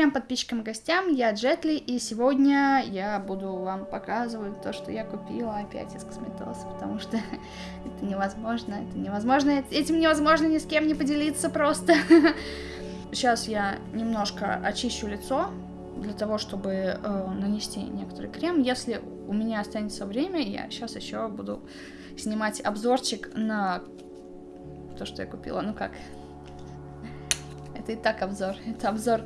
крем подписчикам и гостям, я Джетли, и сегодня я буду вам показывать то, что я купила опять из косметоса, потому что это невозможно, это невозможно, этим невозможно ни с кем не поделиться просто. Сейчас я немножко очищу лицо, для того, чтобы э, нанести некоторый крем. Если у меня останется время, я сейчас еще буду снимать обзорчик на то, что я купила. Ну как, это и так обзор. Это обзор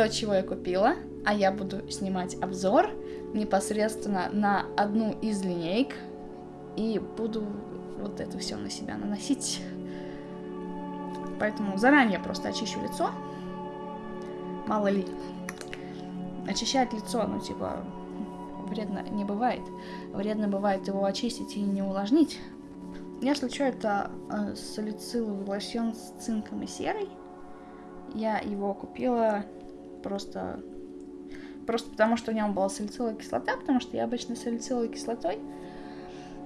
то, чего я купила. А я буду снимать обзор непосредственно на одну из линеек. И буду вот это все на себя наносить. Поэтому заранее просто очищу лицо. Мало ли. Очищать лицо, ну типа, вредно не бывает. Вредно бывает его очистить и не увлажнить. Если что, это э, салициловый лосьон с цинком и серой. Я его купила просто, просто потому, что в нем была салициловая кислота, потому что я обычно салициловой кислотой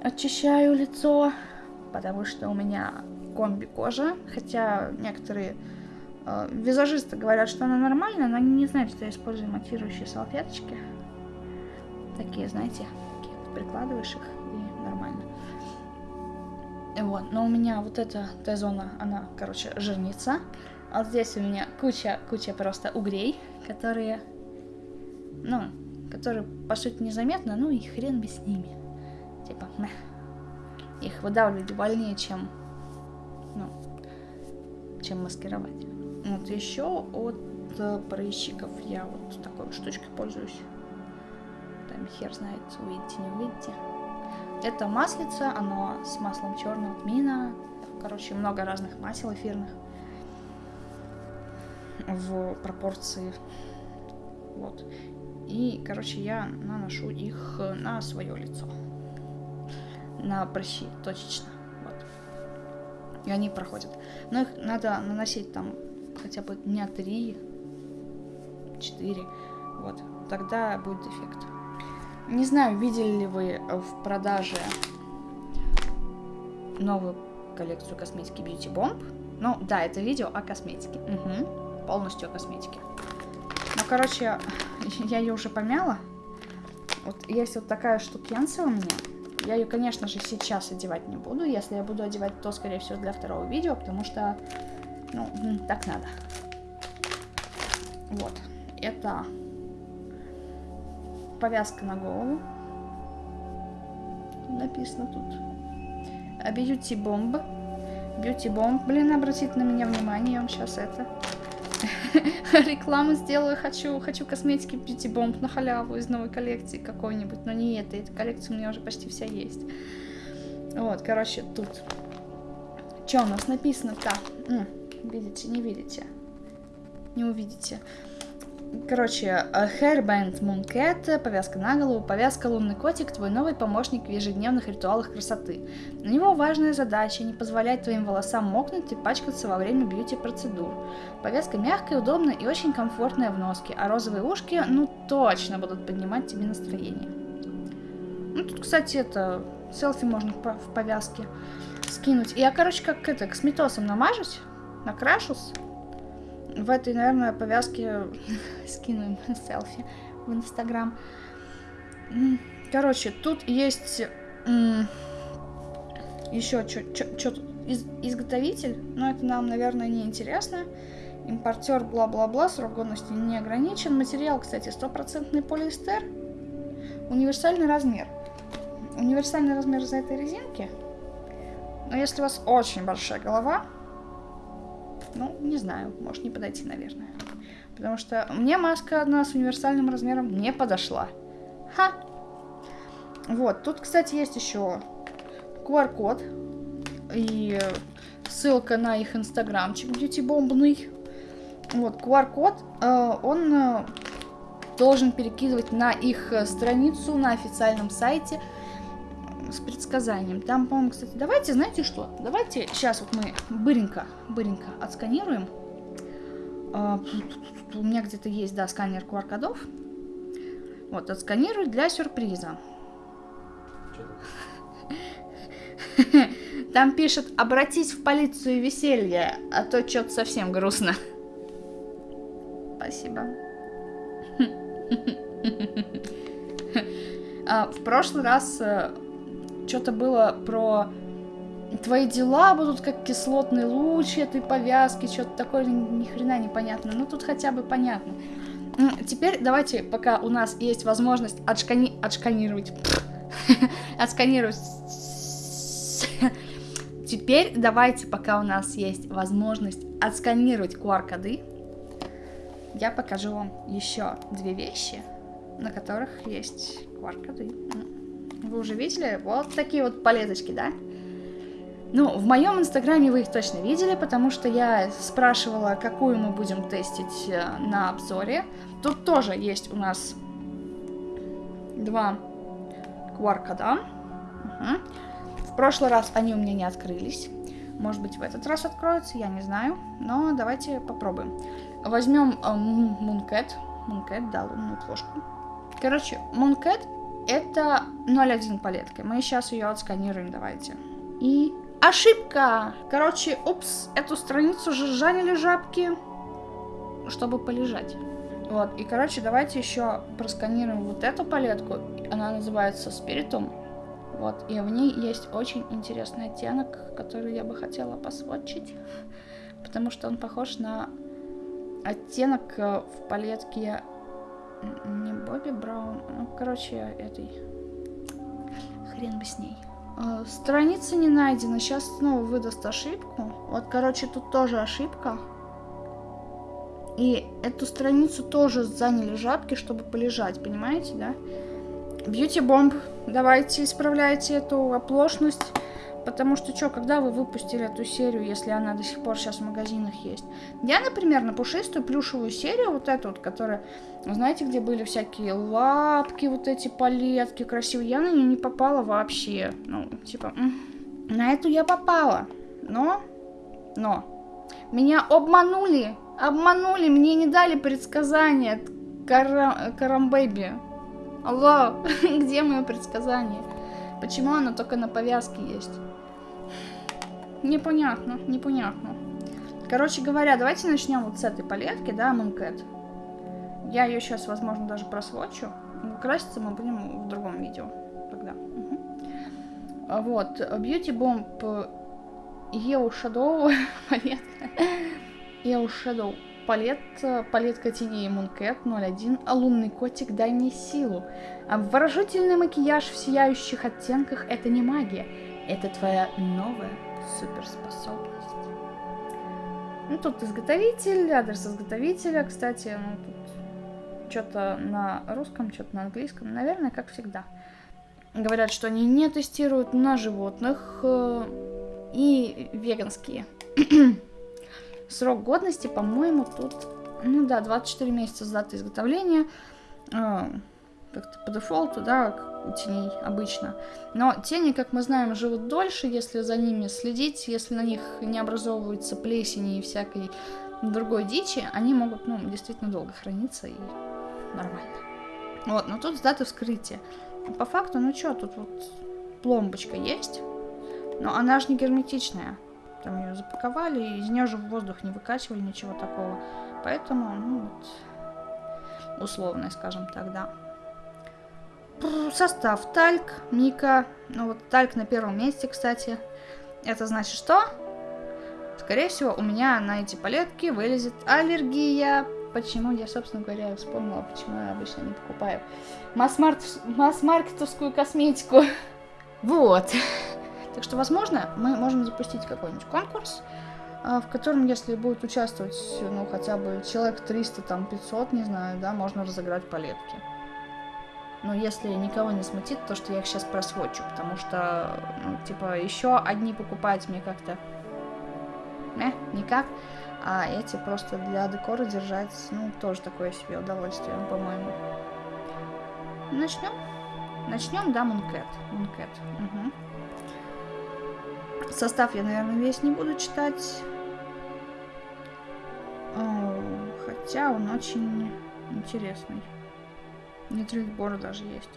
очищаю лицо, потому что у меня комби кожа, хотя некоторые э, визажисты говорят, что она нормальная, но они не знают, что я использую матирующие салфеточки. Такие, знаете, такие прикладываешь их и нормально. Вот, но у меня вот эта Т-зона, она, короче, жирница. А вот здесь у меня куча, куча просто угрей, которые, ну, которые, по сути, незаметно, ну и хрен бы с ними. Типа, мeh. их выдавливать больнее, чем, ну, чем маскировать. Вот еще от э, прыщиков я вот такой вот штучкой пользуюсь. Там хер знает, увидите, не увидите. Это маслица, оно с маслом черного тмина. Короче, много разных масел эфирных в пропорции. Вот. И, короче, я наношу их на свое лицо. На прыщи, точечно. Вот. И они проходят. Но их надо наносить там хотя бы дня три, четыре. Вот. Тогда будет эффект. Не знаю, видели ли вы в продаже новую коллекцию косметики Beauty Bomb. Ну, да, это видео о косметике. Угу полностью о косметике. Ну, короче, я ее уже помяла. Вот есть вот такая штукенция у меня. Я ее, конечно же, сейчас одевать не буду. Если я буду одевать, то, скорее всего, для второго видео, потому что, ну, так надо. Вот. Это повязка на голову. Написано тут. Beauty Bomb. Блин, обратите на меня внимание, я вам сейчас это... рекламу сделаю, хочу, хочу косметики Beauty Bomb на халяву из новой коллекции какой-нибудь, но не это, эта коллекция у меня уже почти вся есть. Вот, короче, тут. Что у нас написано-то? Видите, не видите? Не увидите. Короче, э, Hairband Mooncat, повязка на голову, повязка Лунный котик, твой новый помощник в ежедневных ритуалах красоты. У него важная задача не позволять твоим волосам мокнуть и пачкаться во время бьюти-процедур. Повязка мягкая, удобная и очень комфортная в носке, а розовые ушки, ну точно будут поднимать тебе настроение. Ну тут, кстати, это, селфи можно в повязке скинуть. Я, короче, как это, косметосом намажусь, накрашусь, в этой, наверное, повязке скину селфи в Инстаграм. Короче, тут есть еще что тут из, изготовитель, но это нам, наверное, не интересно. Импортер, бла-бла-бла, срок годности не ограничен. Материал, кстати, стопроцентный полиэстер. Универсальный размер. Универсальный размер за этой резинки. Но если у вас очень большая голова, ну, не знаю, может не подойти, наверное. Потому что мне маска одна с универсальным размером не подошла. Ха! Вот, тут, кстати, есть еще QR-код и ссылка на их инстаграмчик бьюти-бомбный. Вот, QR-код, э, он э, должен перекидывать на их страницу на официальном сайте с предсказанием. Там, по-моему, кстати, давайте, знаете что? Давайте сейчас вот мы быренько, быренько отсканируем. А, у меня где-то есть, да, сканер QR-кодов. Вот, отсканирую для сюрприза. Там пишет, обратись в полицию веселье, а то что-то совсем грустно. Спасибо. А, в прошлый раз э, что-то было про твои дела будут как кислотный луч этой повязки, что-то такое ни хрена непонятно. Ну тут хотя бы понятно. Теперь давайте, пока у нас есть возможность отшкани... отшканировать... отсканировать... Теперь давайте, пока у нас есть возможность отсканировать QR-коды, я покажу вам еще две вещи, на которых есть QR-коды. Вы уже видели? Вот такие вот палеточки, да? Ну, в моем инстаграме вы их точно видели, потому что я спрашивала, какую мы будем тестить э, на обзоре. Тут тоже есть у нас два QR-кода. Угу. В прошлый раз они у меня не открылись. Может быть, в этот раз откроются, я не знаю. Но давайте попробуем. Возьмем э, Mooncat. Mooncat, да, лунную плошку. Короче, Mooncat это 0.1 палетка. Мы сейчас ее отсканируем, давайте. И ошибка! Короче, упс, эту страницу же жанили жабки, чтобы полежать. Вот, и, короче, давайте еще просканируем вот эту палетку. Она называется Спиритум. Вот, и в ней есть очень интересный оттенок, который я бы хотела посводчить. Потому что он похож на оттенок э, в палетке не Бобби Браун, ну, короче, этой. Хрен бы с ней. Э, страница не найдена. Сейчас снова выдаст ошибку. Вот, короче, тут тоже ошибка. И эту страницу тоже заняли жабки, чтобы полежать, понимаете, да? Бьюти бомб, давайте исправляйте эту оплошность. Потому что что, когда вы выпустили эту серию, если она до сих пор сейчас в магазинах есть? Я, например, на пушистую плюшевую серию, вот эту вот, которая, знаете, где были всякие лапки, вот эти палетки красивые, я на нее не попала вообще. Ну, типа, на эту я попала. Но, но, меня обманули, обманули, мне не дали предсказания Карам... Карамбэби. Алло, где мое предсказание? Почему оно только на повязке есть? Непонятно, непонятно. Короче говоря, давайте начнем вот с этой палетки, да, Mooncat. Я ее сейчас, возможно, даже просвочу. Краситься мы будем в другом видео тогда. Угу. Вот, Beauty Bomb EU Shadow палетка. EU Shadow палет, палетка теней Mooncat 01, а лунный котик дай мне силу. Обворожительный макияж в сияющих оттенках это не магия, это твоя новая суперспособность. Ну, тут изготовитель, адрес изготовителя, кстати, ну, тут что-то на русском, что-то на английском, наверное, как всегда. Говорят, что они не тестируют на животных э, и веганские. Срок годности, по-моему, тут, ну да, 24 месяца с даты изготовления. Э, как-то по дефолту, да, теней обычно. Но тени, как мы знаем, живут дольше, если за ними следить, если на них не образовываются плесени и всякой другой дичи, они могут, ну, действительно долго храниться и нормально. Вот, но тут с даты вскрытия. По факту, ну что, тут вот пломбочка есть, но она же не герметичная. Там ее запаковали, и из нее же в воздух не выкачивали, ничего такого. Поэтому, ну вот, условная, скажем так, да. Состав тальк, мика. Ну вот тальк на первом месте, кстати. Это значит что? Скорее всего, у меня на эти палетки вылезет аллергия. Почему? Я, собственно говоря, вспомнила, почему я обычно не покупаю масс-маркетовскую косметику. Вот. Так что, возможно, мы можем запустить какой-нибудь конкурс, а, в котором, если будет участвовать, ну, хотя бы человек 300, там, 500, не знаю, да, можно разыграть палетки. Но если никого не смутит, то, что я их сейчас просвочу, потому что, ну, типа, еще одни покупать мне как-то... Э, никак. А эти просто для декора держать, ну, тоже такое себе удовольствие, по-моему. Начнем? Начнем, да, Мункет. Мункет. Угу. Состав я, наверное, весь не буду читать. О, хотя он очень интересный. Нитрилбор даже есть.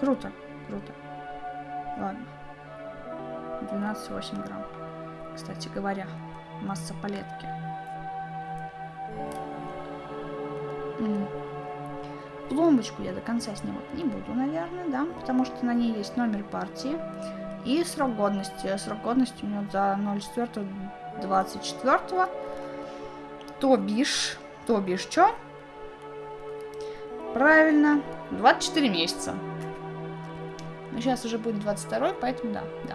Круто, круто. Ладно. 12,8 грамм. Кстати говоря, масса палетки. Пломбочку я до конца снимать не буду, наверное, да, потому что на ней есть номер партии и срок годности. Срок годности у меня за 04 24 то бишь, то бишь, что? Правильно, 24 месяца. Но сейчас уже будет 22, поэтому да, да.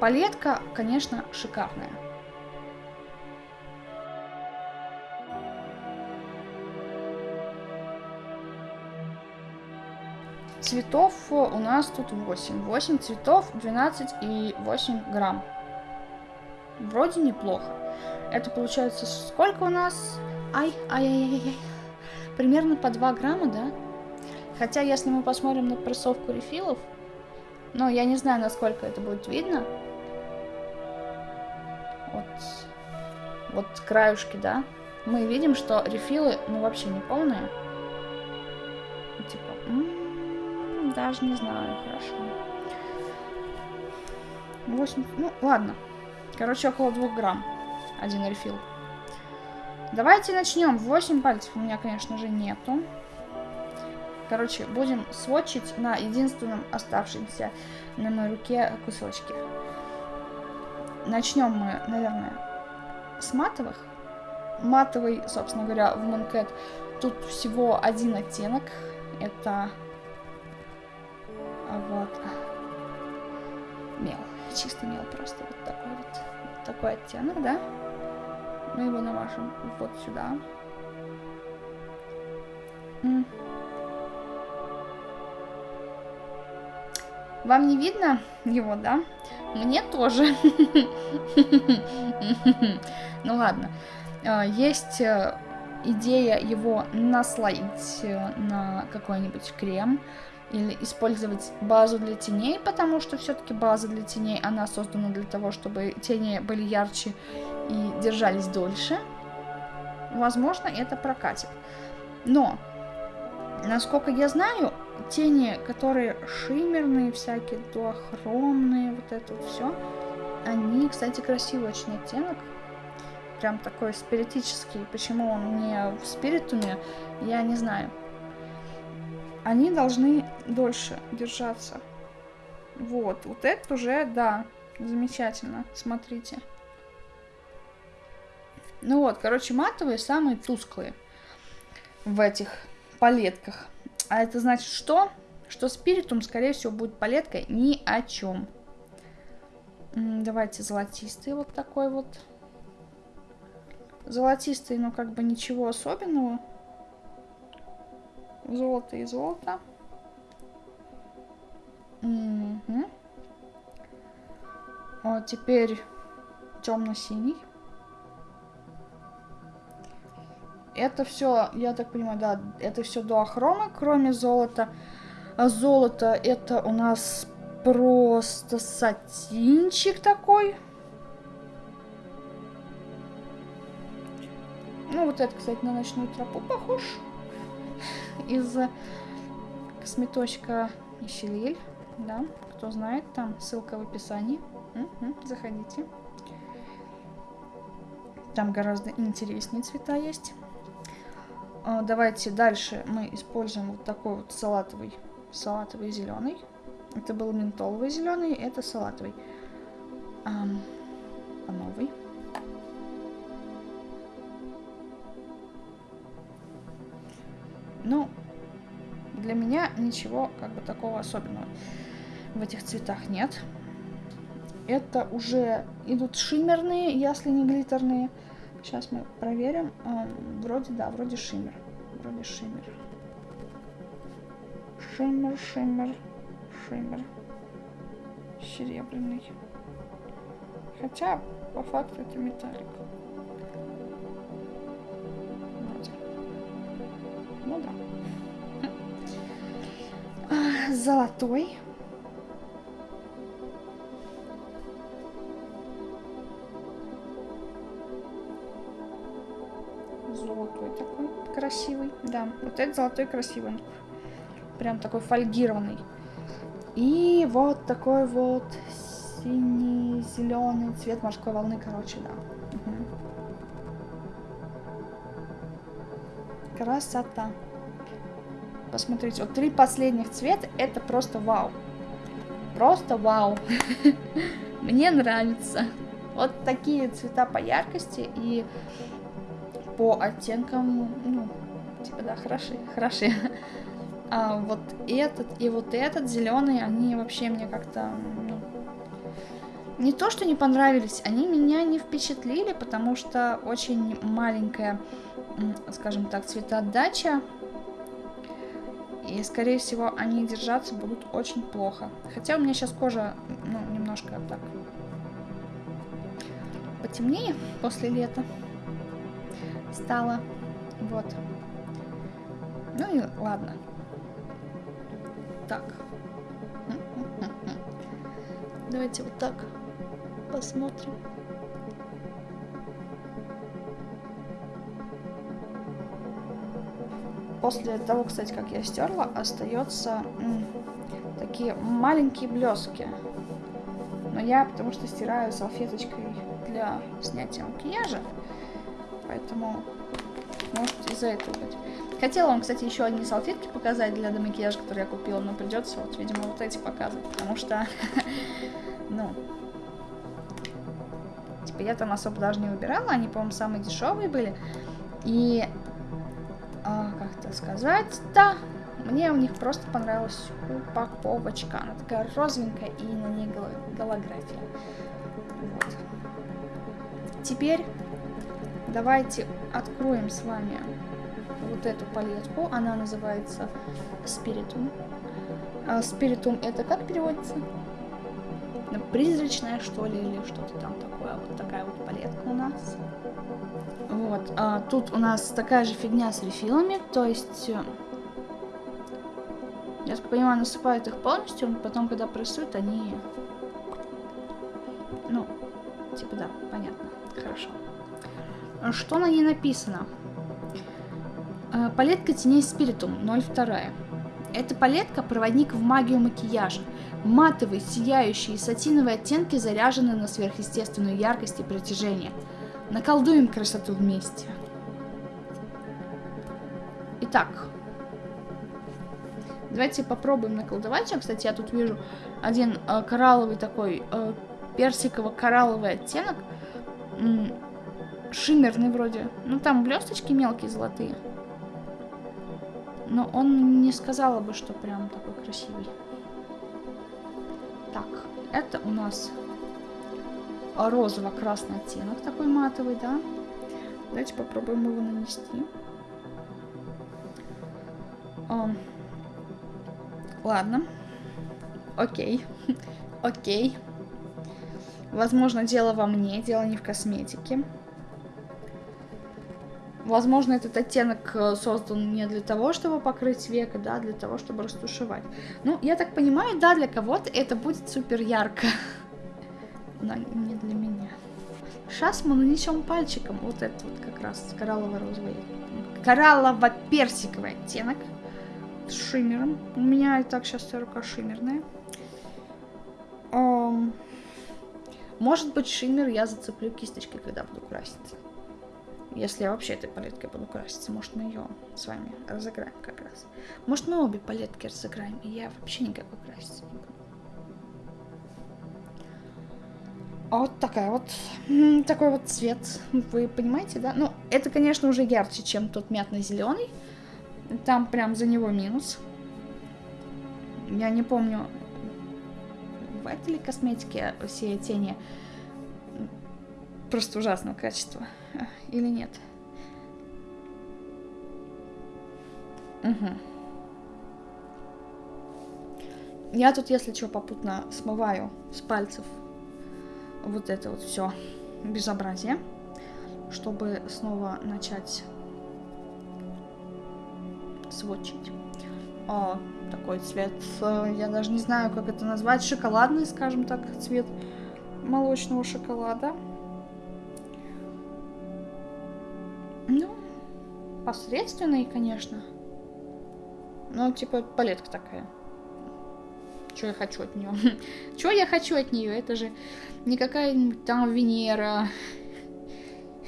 Палетка, конечно, шикарная. Цветов у нас тут 8. 8 цветов, 12 и 8 грамм. Вроде неплохо. Это получается сколько у нас? Ай, ай, ай, ай, ай. Примерно по 2 грамма, да? Хотя, если мы посмотрим на прессовку рефилов, но я не знаю, насколько это будет видно. Вот, вот краюшки, да? Мы видим, что рефилы, ну, вообще не полные. Типа, м -м -м, даже не знаю, хорошо. 8, ну, ладно. Короче, около 2 грамм. Один рефил. Давайте начнем. 8 пальцев у меня, конечно же, нету. Короче, будем сводчить на единственном оставшемся на моей руке кусочке. Начнем мы, наверное, с матовых. Матовый, собственно говоря, в Mooncat тут всего один оттенок. Это вот мел. Чистый мел просто. Вот такой вот. вот такой оттенок, да? Мы его намажем вот сюда. Вам не видно его, да? Мне тоже. Ну ладно. А, есть э, идея его наслоить э, на какой-нибудь крем или использовать базу для теней, потому что все-таки база для теней, она создана для того, чтобы тени были ярче и держались дольше. Возможно, это прокатит. Но, насколько я знаю, тени, которые шиммерные, всякие дуохромные, вот это вот все, они, кстати, красивый очень оттенок. Прям такой спиритический. Почему он не в спиритуме, я не знаю. Они должны дольше держаться. Вот, вот это уже, да, замечательно. Смотрите. Ну вот, короче, матовые самые тусклые в этих палетках. А это значит что? Что спиритум, скорее всего, будет палеткой ни о чем. Давайте золотистый вот такой вот. Золотистый, но как бы ничего особенного. Золото и золото. Угу. Вот теперь темно-синий. Это все, я так понимаю, да, это все дуохромы, кроме золота. А золото это у нас просто сатинчик такой. Ну, вот это, кстати, на ночную тропу похож. Из косметочка Ищелиль, да, кто знает, там ссылка в описании. Угу, заходите. Там гораздо интереснее цвета есть. А, давайте дальше мы используем вот такой вот салатовый, салатовый зеленый. Это был ментоловый зеленый, это салатовый. А, а новый. Ну, для меня ничего как бы такого особенного в этих цветах нет. Это уже идут шиммерные, если не глиттерные. Сейчас мы проверим. Вроде, да, вроде шиммер. Вроде шиммер. Шиммер, шиммер, шиммер. Серебряный. Хотя, по факту, это металлик. Ну да. Золотой. Красивый. Да, вот этот золотой красивый. Прям такой фольгированный. И вот такой вот синий-зеленый цвет морской волны, короче, да. Угу. Красота. Посмотрите, вот три последних цвета, это просто вау. Просто вау. Мне нравится. Вот такие цвета по яркости и по оттенкам, ну, типа, да, хороши, хороши. А вот этот и вот этот зеленый, они вообще мне как-то, ну, не то, что не понравились, они меня не впечатлили, потому что очень маленькая, скажем так, цветоотдача. И, скорее всего, они держаться будут очень плохо. Хотя у меня сейчас кожа, ну, немножко так потемнее после лета стала. Вот. Ну и ладно. Так. Давайте вот так посмотрим. После того, кстати, как я стерла, остается такие маленькие блески. Но я потому что стираю салфеточкой для снятия макияжа. Поэтому может из-за этого быть. Хотела вам, кстати, еще одни салфетки показать для домакияжа, которые я купила, но придется вот, видимо, вот эти показывать, потому что, ну, типа я там особо даже не выбирала, они, по-моему, самые дешевые были. И, а, как это сказать, да, мне у них просто понравилась упаковочка. Она такая розовенькая и на ней голография. Вот. Теперь давайте откроем с вами вот эту палетку. Она называется Spiritum. А это как переводится? Призрачная, что ли, или что-то там такое. Вот такая вот палетка у нас. Вот. А тут у нас такая же фигня с рефилами, то есть... Э, я так понимаю, насыпают их полностью, потом, когда прессуют, они... Что на ней написано? Э, палетка теней Спиритум 02. Эта палетка – проводник в магию макияжа. Матовые, сияющие сатиновые оттенки заряжены на сверхъестественную яркость и притяжение. Наколдуем красоту вместе. Итак, давайте попробуем наколдовать. Кстати, я тут вижу один э, коралловый такой, э, персиково-коралловый оттенок шиммерный вроде. Ну, там блесточки мелкие, золотые. Но он не сказала бы, что прям такой красивый. Так, это у нас розово-красный оттенок такой матовый, да? Давайте попробуем его нанести. О. Ладно. Окей. Окей. Возможно, дело во мне, дело не в косметике. Возможно, этот оттенок э, создан не для того, чтобы покрыть века, да, для того, чтобы растушевать. Ну, я так понимаю, да, для кого-то это будет супер ярко. Но не для меня. Сейчас мы нанесем пальчиком вот этот вот как раз кораллово-розовый, кораллово-персиковый оттенок с шиммером. У меня и так сейчас рука шиммерная. Может быть, шиммер я зацеплю кисточкой, когда буду краситься. Если я вообще этой палеткой буду краситься, может мы ее с вами разыграем как раз. Может мы обе палетки разыграем, и я вообще никакой краситься не буду. Вот такая вот, такой вот цвет, вы понимаете, да? Ну, это, конечно, уже ярче, чем тот мятно-зеленый. Там прям за него минус. Я не помню, в этой ли косметике все тени просто ужасного качества или нет? Угу. Я тут, если что, попутно смываю с пальцев вот это вот все безобразие, чтобы снова начать сводчить. О, такой цвет, э, я даже не знаю, как это назвать, шоколадный, скажем так, цвет молочного шоколада. Посредственный, конечно. Ну, типа, палетка такая. Что я хочу от нее? Что я хочу от нее? Это же не какая-нибудь там Венера.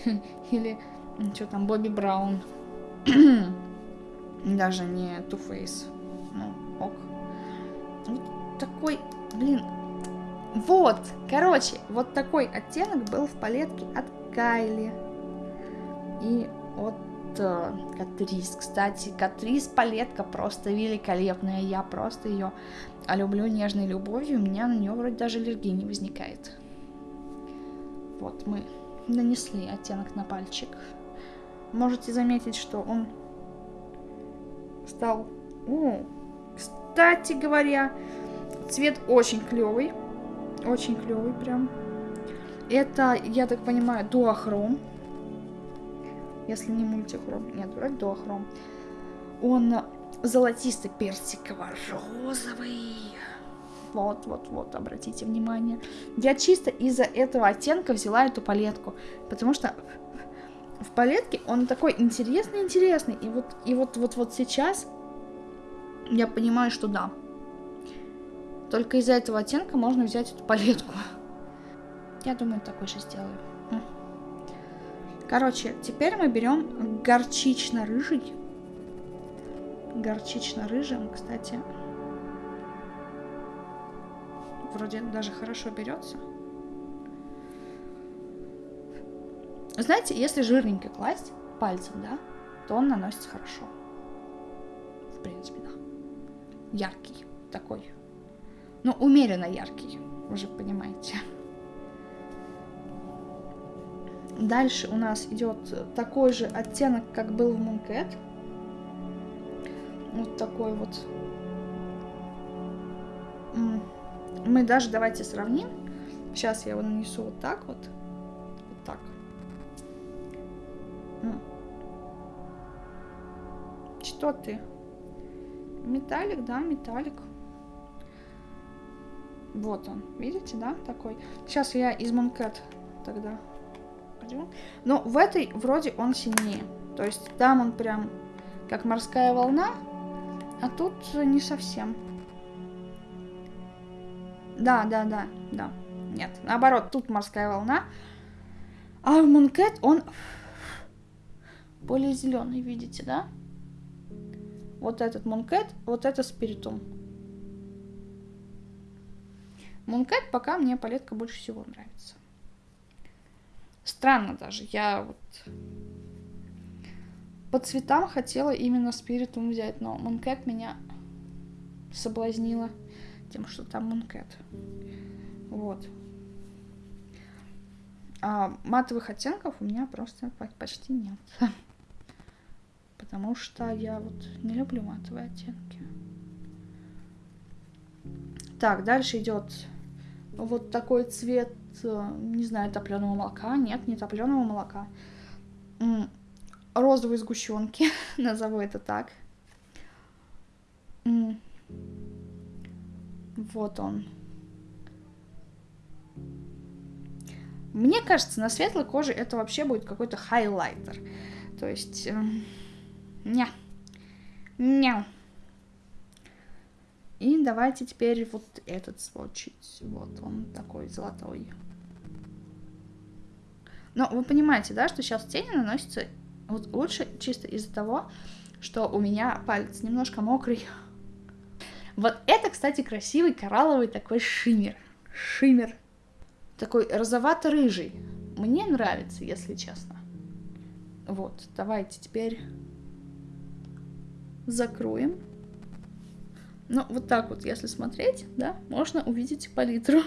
Или что там, Бобби Браун. Даже не Too Faced. Ну, ок. Вот такой, блин. Вот, короче, вот такой оттенок был в палетке от Кайли. И от Катрис. Кстати, Катрис палетка просто великолепная. Я просто ее люблю нежной любовью. У меня на нее вроде даже аллергии не возникает. Вот мы нанесли оттенок на пальчик. Можете заметить, что он стал... О, кстати говоря, цвет очень клевый. Очень клевый прям. Это, я так понимаю, дуохром. Если не мультихром. Нет, вроде дуохром. Он золотисто-персиково-розовый. Вот, вот, вот, обратите внимание. Я чисто из-за этого оттенка взяла эту палетку. Потому что в палетке он такой интересный-интересный. И вот, и вот, вот, вот сейчас я понимаю, что да. Только из-за этого оттенка можно взять эту палетку. Я думаю, такой же сделаю. Короче, теперь мы берем горчично-рыжий. Горчично-рыжим, кстати, вроде даже хорошо берется. Знаете, если жирненько класть пальцем, да, то он наносится хорошо. В принципе, да. Яркий такой. Ну, умеренно яркий, вы же понимаете. Дальше у нас идет такой же оттенок, как был в Mooncat. Вот такой вот. Мы даже давайте сравним. Сейчас я его нанесу вот так вот. Вот так. Что ты? Металлик, да, металлик. Вот он, видите, да, такой. Сейчас я из Mooncat тогда пойдем. Но в этой вроде он сильнее. То есть там он прям как морская волна, а тут не совсем. Да, да, да, да. Нет, наоборот, тут морская волна. А в Мункет он более зеленый, видите, да? Вот этот Мункет, вот это Спиритум. Мункет пока мне палетка больше всего нравится. Странно даже. Я вот по цветам хотела именно спиритум взять, но Мункет меня соблазнила тем, что там Мункет. Вот. А матовых оттенков у меня просто почти нет. Потому что я вот не люблю матовые оттенки. Так, дальше идет вот такой цвет не знаю, топленого молока. Нет, не топленого молока. Розовой сгущенки, назову это так. Вот он. Мне кажется, на светлой коже это вообще будет какой-то хайлайтер. То есть... Э. Ня. И давайте теперь вот этот сводчить. Вот он такой золотой. Но вы понимаете, да, что сейчас тени наносятся вот лучше чисто из-за того, что у меня палец немножко мокрый. Вот это, кстати, красивый коралловый такой шиммер. Шиммер. Такой розовато-рыжий. Мне нравится, если честно. Вот, давайте теперь закроем. Ну, вот так вот, если смотреть, да, можно увидеть палитру.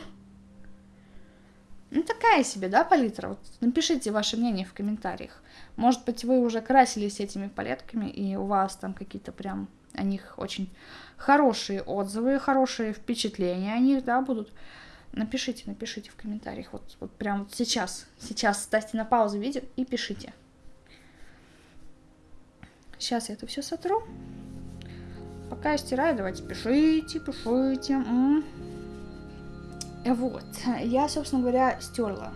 Ну, такая себе, да, палитра? Вот напишите ваше мнение в комментариях. Может быть, вы уже красились этими палетками, и у вас там какие-то прям о них очень хорошие отзывы, хорошие впечатления о них, да, будут. Напишите, напишите в комментариях. Вот, вот прям вот сейчас, сейчас ставьте на паузу видео и пишите. Сейчас я это все сотру. Пока я стираю, давайте пишите, пишите. -м. Вот, я, собственно говоря, стерла.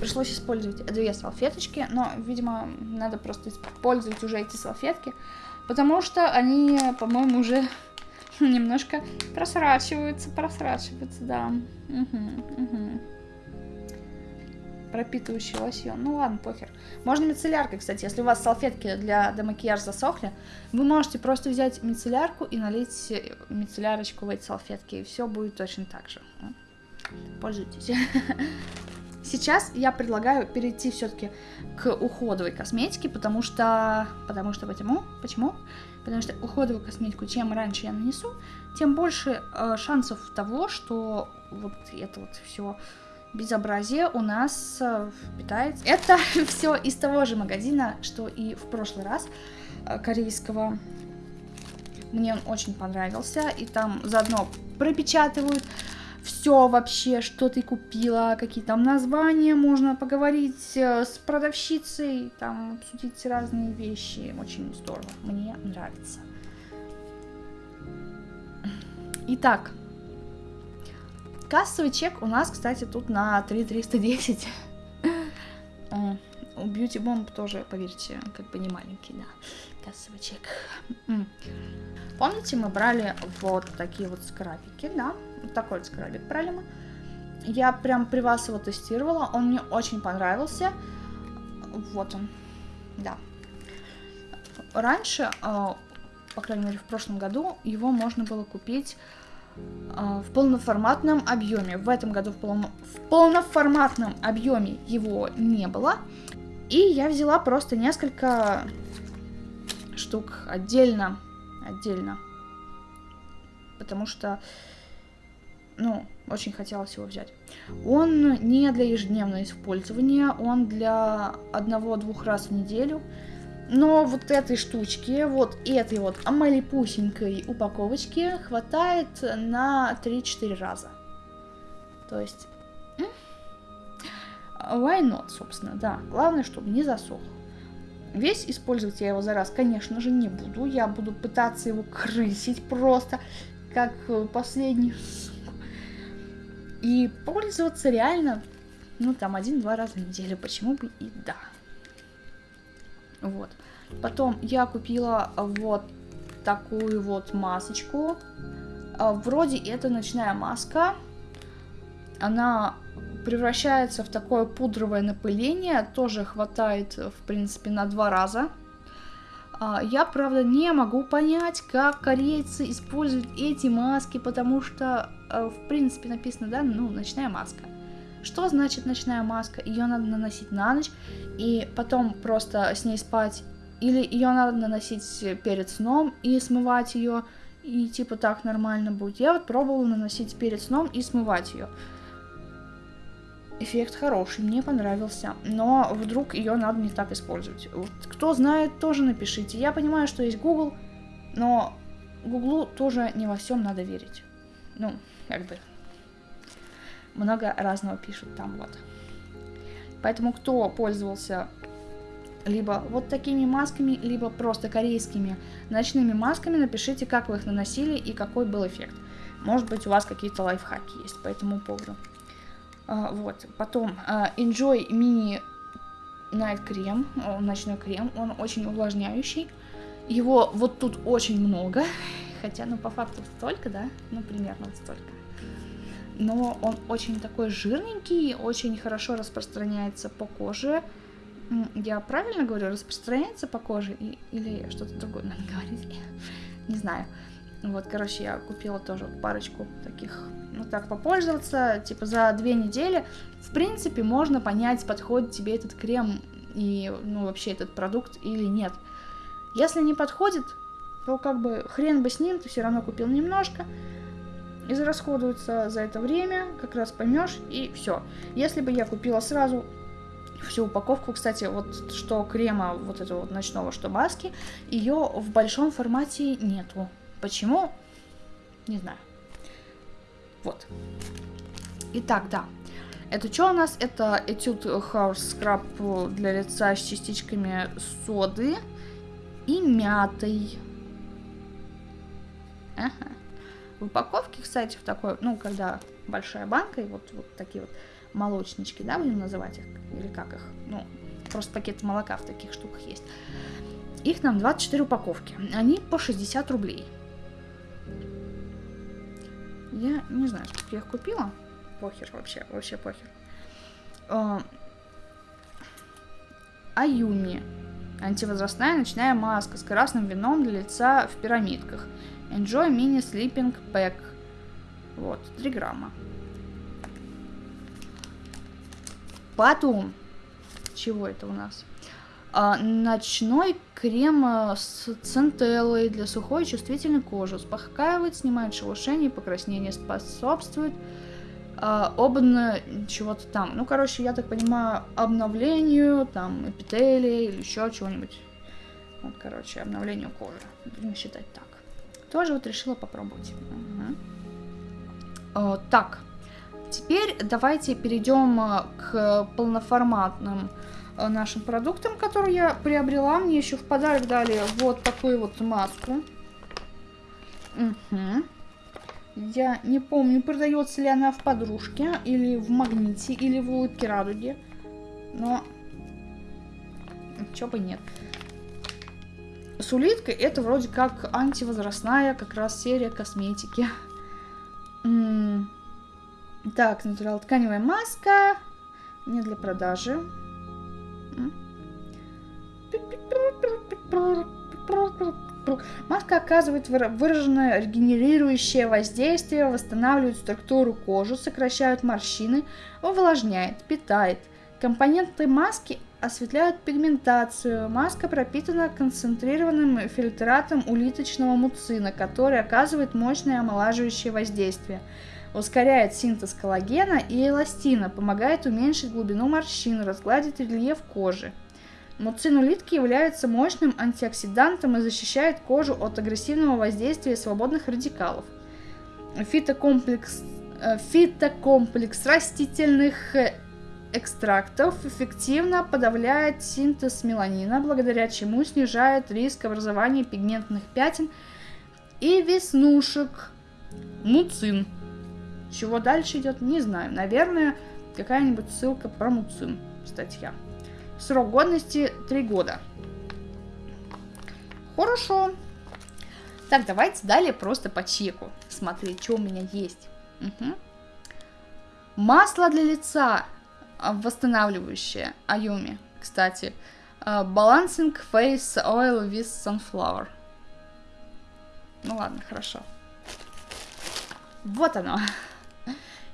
Пришлось использовать две салфеточки, но, видимо, надо просто использовать уже эти салфетки, потому что они, по-моему, уже немножко просрачиваются, просрачиваются, да. Угу, угу. Пропитывающий лосьон. Ну ладно, похер. Можно мицелляркой, кстати. Если у вас салфетки для демакияжа засохли, вы можете просто взять мицеллярку и налить мицеллярочку в эти салфетки. И все будет точно так же. Пользуйтесь. Сейчас я предлагаю перейти все-таки к уходовой косметике, потому что... Потому что почему? Почему? Потому что уходовую косметику, чем раньше я нанесу, тем больше э, шансов того, что вот это вот все безобразие у нас э, питается. Это все из того же магазина, что и в прошлый раз э, корейского. Мне он очень понравился, и там заодно пропечатывают все вообще, что ты купила, какие там названия, можно поговорить э, с продавщицей, там обсудить разные вещи, очень здорово, мне нравится. Итак, кассовый чек у нас, кстати, тут на 3310. У Beauty Bomb тоже, поверьте, как бы не маленький, да, кассовый чек. Помните, мы брали вот такие вот скрабики, да? Вот такой вот скрабик брали мы. Я прям при вас его тестировала, он мне очень понравился. Вот он, да. Раньше, а, по крайней мере в прошлом году, его можно было купить в полноформатном объеме. В этом году в, полно... в полноформатном объеме его не было. И я взяла просто несколько штук отдельно отдельно. Потому что, ну, очень хотелось его взять. Он не для ежедневного использования, он для одного-двух раз в неделю. Но вот этой штучки, вот этой вот малипусенькой упаковочки хватает на 3-4 раза. То есть, why not, собственно, да. Главное, чтобы не засох. Весь использовать я его за раз, конечно же, не буду. Я буду пытаться его крысить просто, как э, последний. И пользоваться реально, ну, там, один-два раза в неделю. Почему бы и да. Вот. Потом я купила вот такую вот масочку. А, вроде это ночная маска. Она превращается в такое пудровое напыление, тоже хватает, в принципе, на два раза. А, я, правда, не могу понять, как корейцы используют эти маски, потому что, э, в принципе, написано, да, ну, ночная маска. Что значит ночная маска? Ее надо наносить на ночь и потом просто с ней спать. Или ее надо наносить перед сном и смывать ее, и типа так нормально будет. Я вот пробовала наносить перед сном и смывать ее эффект хороший, мне понравился, но вдруг ее надо не так использовать. Вот, кто знает, тоже напишите. Я понимаю, что есть Google, но Гуглу тоже не во всем надо верить. Ну, как бы много разного пишут там вот. Поэтому кто пользовался либо вот такими масками, либо просто корейскими ночными масками, напишите, как вы их наносили и какой был эффект. Может быть, у вас какие-то лайфхаки есть по этому поводу. А, вот, потом а, Enjoy Mini Night крем, ночной крем, он очень увлажняющий. Его вот тут очень много, хотя, ну, по факту столько, да, ну, примерно вот столько. Но он очень такой жирненький, очень хорошо распространяется по коже. Я правильно говорю, распространяется по коже или что-то другое надо говорить? Не знаю. Вот, короче, я купила тоже парочку таких, ну так, попользоваться, типа за две недели. В принципе, можно понять, подходит тебе этот крем и, ну, вообще этот продукт или нет. Если не подходит, то как бы хрен бы с ним, ты все равно купил немножко, израсходуется за это время, как раз поймешь, и все. Если бы я купила сразу всю упаковку, кстати, вот что крема вот этого вот ночного, что маски, ее в большом формате нету. Почему? Не знаю. Вот. Итак, да. Это что у нас? Это этюд House Scrub для лица с частичками соды и мятой. Ага. В упаковке, кстати, в такой, ну, когда большая банка, и вот, вот такие вот молочнички, да, будем называть их, или как их, ну, просто пакет молока в таких штуках есть. Их нам 24 упаковки. Они по 60 рублей. Я не знаю, сколько я их купила. Похер вообще, вообще похер. А, Аюми. Антивозрастная ночная маска с красным вином для лица в пирамидках. Enjoy Mini Sleeping Pack. Вот, 3 грамма. Потом, чего это у нас? А, ночной крем э, с центеллой для сухой и чувствительной кожи. Успокаивает, снимает шелушение покраснение, способствует а, обно чего-то там. Ну, короче, я так понимаю, обновлению, там, эпителия или еще чего-нибудь. Вот, короче, обновлению кожи. Будем считать так. Тоже вот решила попробовать. Угу. А, так, теперь давайте перейдем э, к полноформатным э, нашим продуктам, которые я приобрела. Мне еще в подарок дали вот такую вот маску. Угу. Я не помню, продается ли она в подружке, или в магните, или в улыбке радуги. Но... Чё бы нет. С улиткой это вроде как антивозрастная как раз серия косметики. Так, натурал тканевая маска. Не для продажи. Маска оказывает выраженное регенерирующее воздействие, восстанавливает структуру кожи, сокращает морщины, увлажняет, питает. Компоненты маски осветляют пигментацию. Маска пропитана концентрированным фильтратом улиточного муцина, который оказывает мощное омолаживающее воздействие. Ускоряет синтез коллагена и эластина, помогает уменьшить глубину морщин, разгладить рельеф кожи. Муцинулитки являются мощным антиоксидантом и защищает кожу от агрессивного воздействия свободных радикалов. Фитокомплекс, э, фитокомплекс растительных э, экстрактов эффективно подавляет синтез меланина, благодаря чему снижает риск образования пигментных пятен и веснушек. Муцин. Чего дальше идет, не знаю. Наверное, какая-нибудь ссылка про муцин. Статья. Срок годности 3 года. Хорошо. Так, давайте далее просто по чеку смотреть, что у меня есть. Угу. Масло для лица восстанавливающее. Аюми, кстати. А, Balancing Face Oil with Sunflower. Ну ладно, хорошо. Вот оно.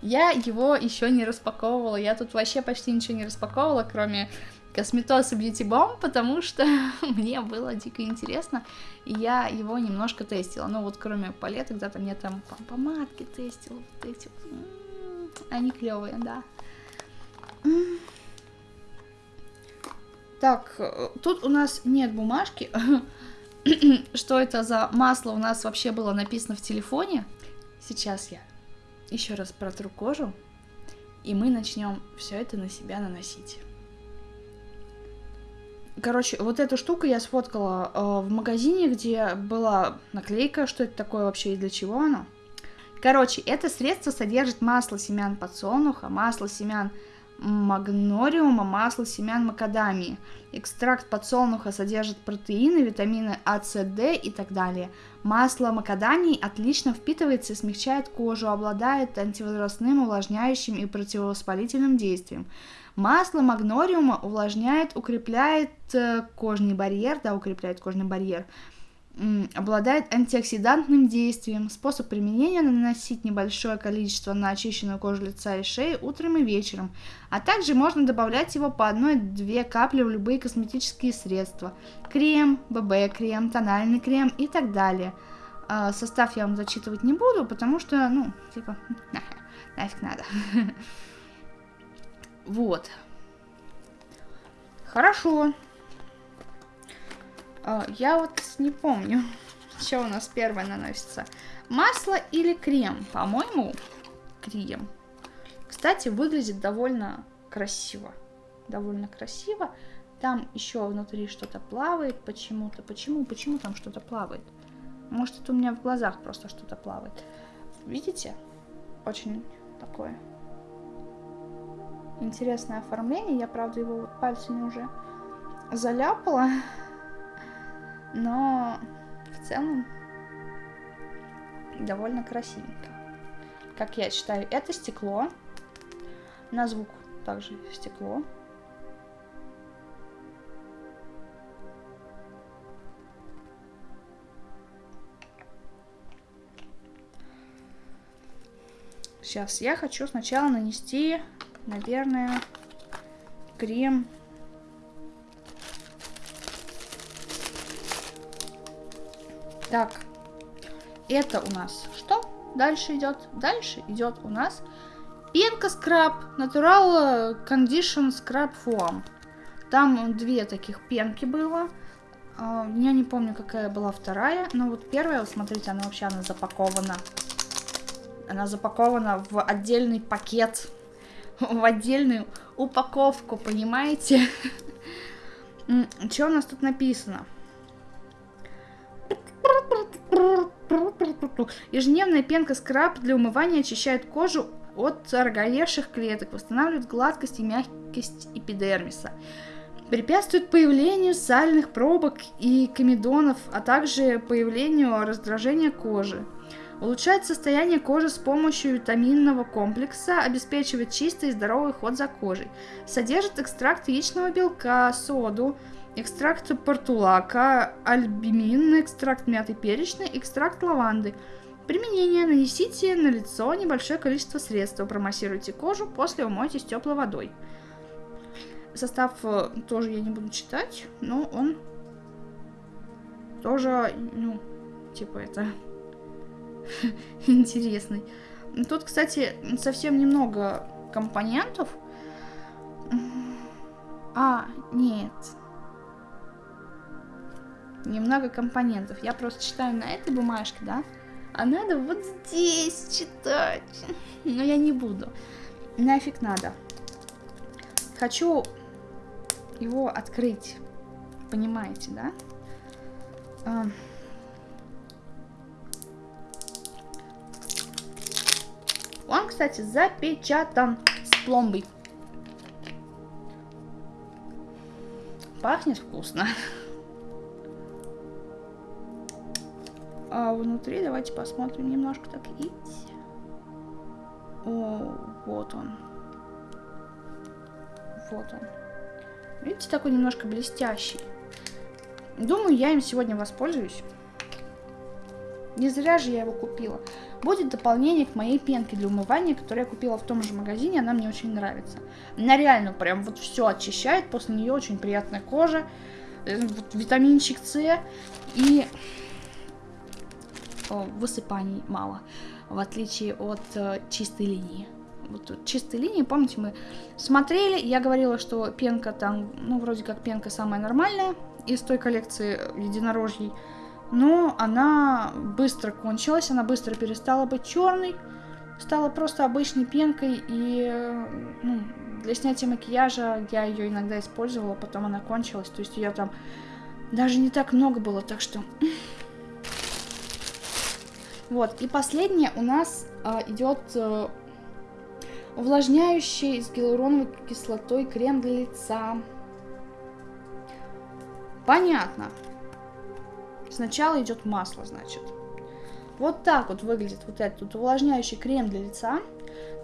Я его еще не распаковывала. Я тут вообще почти ничего не распаковывала, кроме Косметоз и Beauty Bomb, потому что мне было дико интересно, и я его немножко тестила. Ну вот кроме палеток, да, там мне там помадки тестила, вот эти Они клевые, да. Так, тут у нас нет бумажки. Что это за масло у нас вообще было написано в телефоне? Сейчас я еще раз протру кожу, и мы начнем все это на себя наносить. Короче, вот эту штуку я сфоткала э, в магазине, где была наклейка, что это такое вообще и для чего оно. Короче, это средство содержит масло семян подсолнуха, масло семян магнориума, масло семян макадамии. Экстракт подсолнуха содержит протеины, витамины А, С, Д и так далее. Масло макадамии отлично впитывается и смягчает кожу, обладает антивозрастным, увлажняющим и противовоспалительным действием. Масло магнориума увлажняет, укрепляет э, кожный барьер, да, укрепляет кожный барьер, обладает антиоксидантным действием. Способ применения наносить небольшое количество на очищенную кожу лица и шеи утром и вечером, а также можно добавлять его по одной-две капли в любые косметические средства. Крем, ББ-крем, тональный крем и так далее. А, состав я вам зачитывать не буду, потому что, ну, типа, нафиг надо. Вот. Хорошо. А, я вот не помню, что у нас первое наносится. Масло или крем? По-моему, крем. Кстати, выглядит довольно красиво. Довольно красиво. Там еще внутри что-то плавает почему-то. Почему? Почему там что-то плавает? Может, это у меня в глазах просто что-то плавает. Видите? Очень такое интересное оформление. Я, правда, его вот пальцами уже заляпала. но в целом довольно красивенько. Как я считаю, это стекло, на звук также стекло. Сейчас я хочу сначала нанести, наверное, крем Так, это у нас что? Дальше идет? Дальше идет у нас пенка скраб, Natural Condition Scrub Foam. Там две таких пенки было. А, я не помню, какая была вторая, но вот первая, смотрите, она вообще она запакована. Она запакована в отдельный пакет, в отдельную упаковку, понимаете? Что у нас тут написано? Ежедневная пенка скраб для умывания очищает кожу от роговевших клеток, восстанавливает гладкость и мягкость эпидермиса препятствует появлению сальных пробок и комедонов, а также появлению раздражения кожи. Улучшает состояние кожи с помощью витаминного комплекса, обеспечивает чистый и здоровый ход за кожей. Содержит экстракт яичного белка, соду, экстракт портулака, альбумин, экстракт мяты перечной, экстракт лаванды. Применение. Нанесите на лицо небольшое количество средств. Промассируйте кожу, после умойтесь теплой водой. Состав э, тоже я не буду читать, но он тоже, ну, типа это интересный. Тут, кстати, совсем немного компонентов. А, нет. Немного компонентов. Я просто читаю на этой бумажке, да? А надо вот здесь читать. Но я не буду. Нафиг надо. Хочу его открыть. Понимаете, да? А... Он, кстати, запечатан с пломбой. Пахнет вкусно. А внутри давайте посмотрим немножко так. Ить. О, вот он. Вот он. Видите, такой немножко блестящий. Думаю, я им сегодня воспользуюсь. Не зря же я его купила. Будет дополнение к моей пенке для умывания, которую я купила в том же магазине. Она мне очень нравится. Она реально прям вот все очищает. После нее очень приятная кожа. Э, витаминчик С. И высыпаний мало. В отличие от э, чистой линии вот чистой линии, помните, мы смотрели, я говорила, что пенка там, ну, вроде как пенка самая нормальная из той коллекции единорожьей, но она быстро кончилась, она быстро перестала быть черной, стала просто обычной пенкой, и ну, для снятия макияжа я ее иногда использовала, потом она кончилась, то есть ее там даже не так много было, так что... Вот, и последнее у нас а, идет а, Увлажняющий с гиалуроновой кислотой крем для лица. Понятно. Сначала идет масло, значит. Вот так вот выглядит вот этот увлажняющий крем для лица.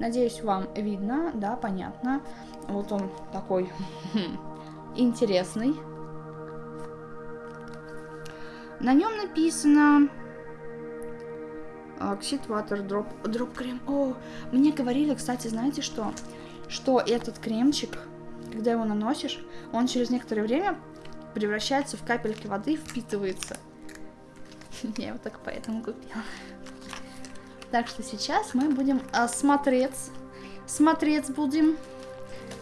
Надеюсь, вам видно, да, понятно. Вот он такой интересный. На нем написано Оксид Water Drop, Drop крем. О, мне говорили, кстати, знаете что? Что этот кремчик, когда его наносишь, он через некоторое время превращается в капельки воды и впитывается. Я его так поэтому купила. Так что сейчас мы будем а, смотреть, смотреть будем,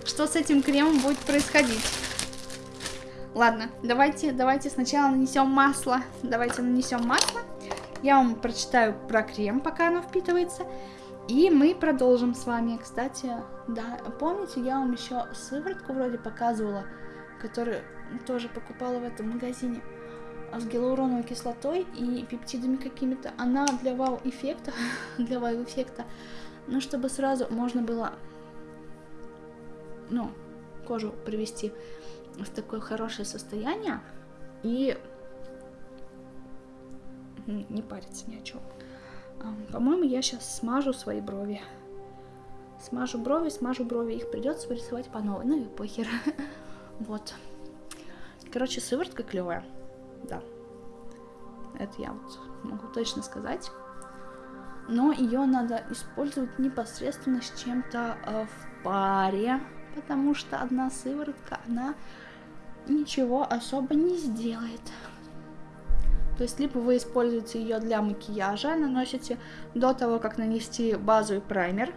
что с этим кремом будет происходить. Ладно, давайте, давайте сначала нанесем масло. Давайте нанесем масло. Я вам прочитаю про крем, пока оно впитывается. И мы продолжим с вами. Кстати, да, помните, я вам еще сыворотку вроде показывала, которую тоже покупала в этом магазине с гиалуроновой кислотой и пептидами какими-то. Она для вау-эффекта, для вау-эффекта, ну, чтобы сразу можно было, ну, кожу привести в такое хорошее состояние и не париться ни о чем. По-моему, я сейчас смажу свои брови. Смажу брови, смажу брови. Их придется вырисовать по новой. Ну и похер. вот. Короче, сыворотка клевая. Да. Это я вот могу точно сказать. но ее надо использовать непосредственно с чем-то э, в паре, потому что одна сыворотка, она ничего особо не сделает. То есть, либо вы используете ее для макияжа, наносите до того, как нанести базу и праймер.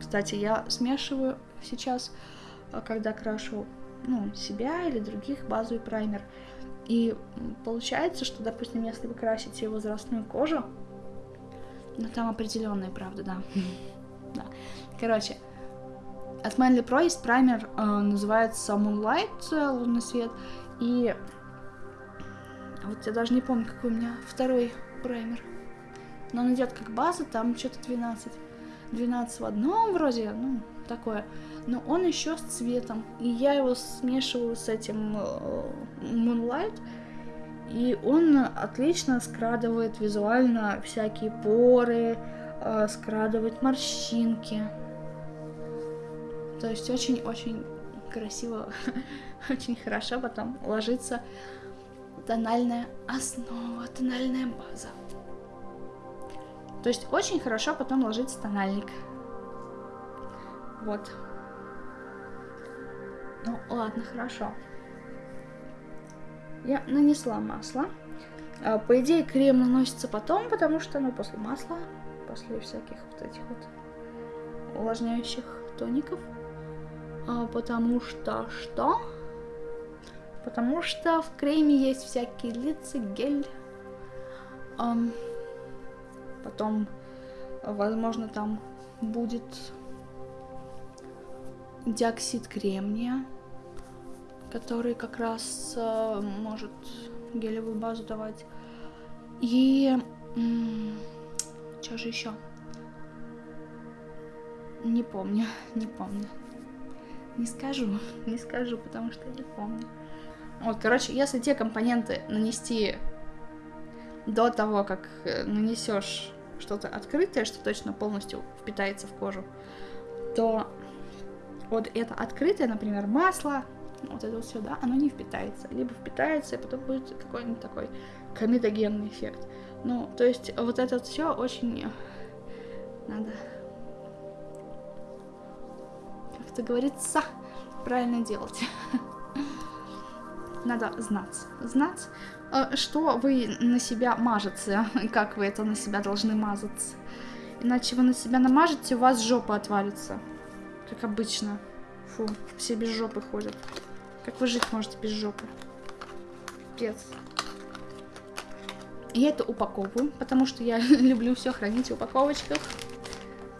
Кстати, я смешиваю сейчас, э, когда крашу ну, себя или других базу и праймер. И получается, что, допустим, если вы красите возрастную кожу, ну там определенная, правда, да. да. Короче, от Manly Pro есть праймер, э, называется Moonlight, э, лунный свет, и вот я даже не помню, какой у меня второй праймер. Но он идет как база, там что-то 12. 12 в одном вроде, ну, такое. Но он еще с цветом. И я его смешиваю с этим э, Moonlight. И он отлично скрадывает визуально всякие поры, э, скрадывает морщинки. То есть очень-очень красиво, очень хорошо потом ложится тональная основа, тональная база. То есть очень хорошо потом ложится тональник. Вот. Ну, ладно, хорошо. Я нанесла масло. А, по идее, крем наносится потом, потому что, ну, после масла, после всяких вот этих вот увлажняющих тоников. А, потому что что? Потому что в креме есть всякие лица, гель. Um, потом, возможно, там будет диоксид кремния, который как раз uh, может гелевую базу давать. И что же еще? Не помню, не помню. Не скажу, не скажу, потому что не помню. Вот, короче, если те компоненты нанести до того, как э, нанесешь что-то открытое, что точно полностью впитается в кожу, то вот это открытое, например, масло, вот это вот все, да, оно не впитается. Либо впитается, и потом будет какой-нибудь такой комедогенный эффект. Ну, то есть вот это вот все очень надо, как это говорится, правильно делать. надо знать. Знать, э, что вы на себя мажете, как вы это на себя должны мазать. Иначе вы на себя намажете, у вас жопа отвалится. Как обычно. Фу, все без жопы ходят. Как вы жить можете без жопы? Пец. Я это упаковываю, потому что я люблю все хранить в упаковочках.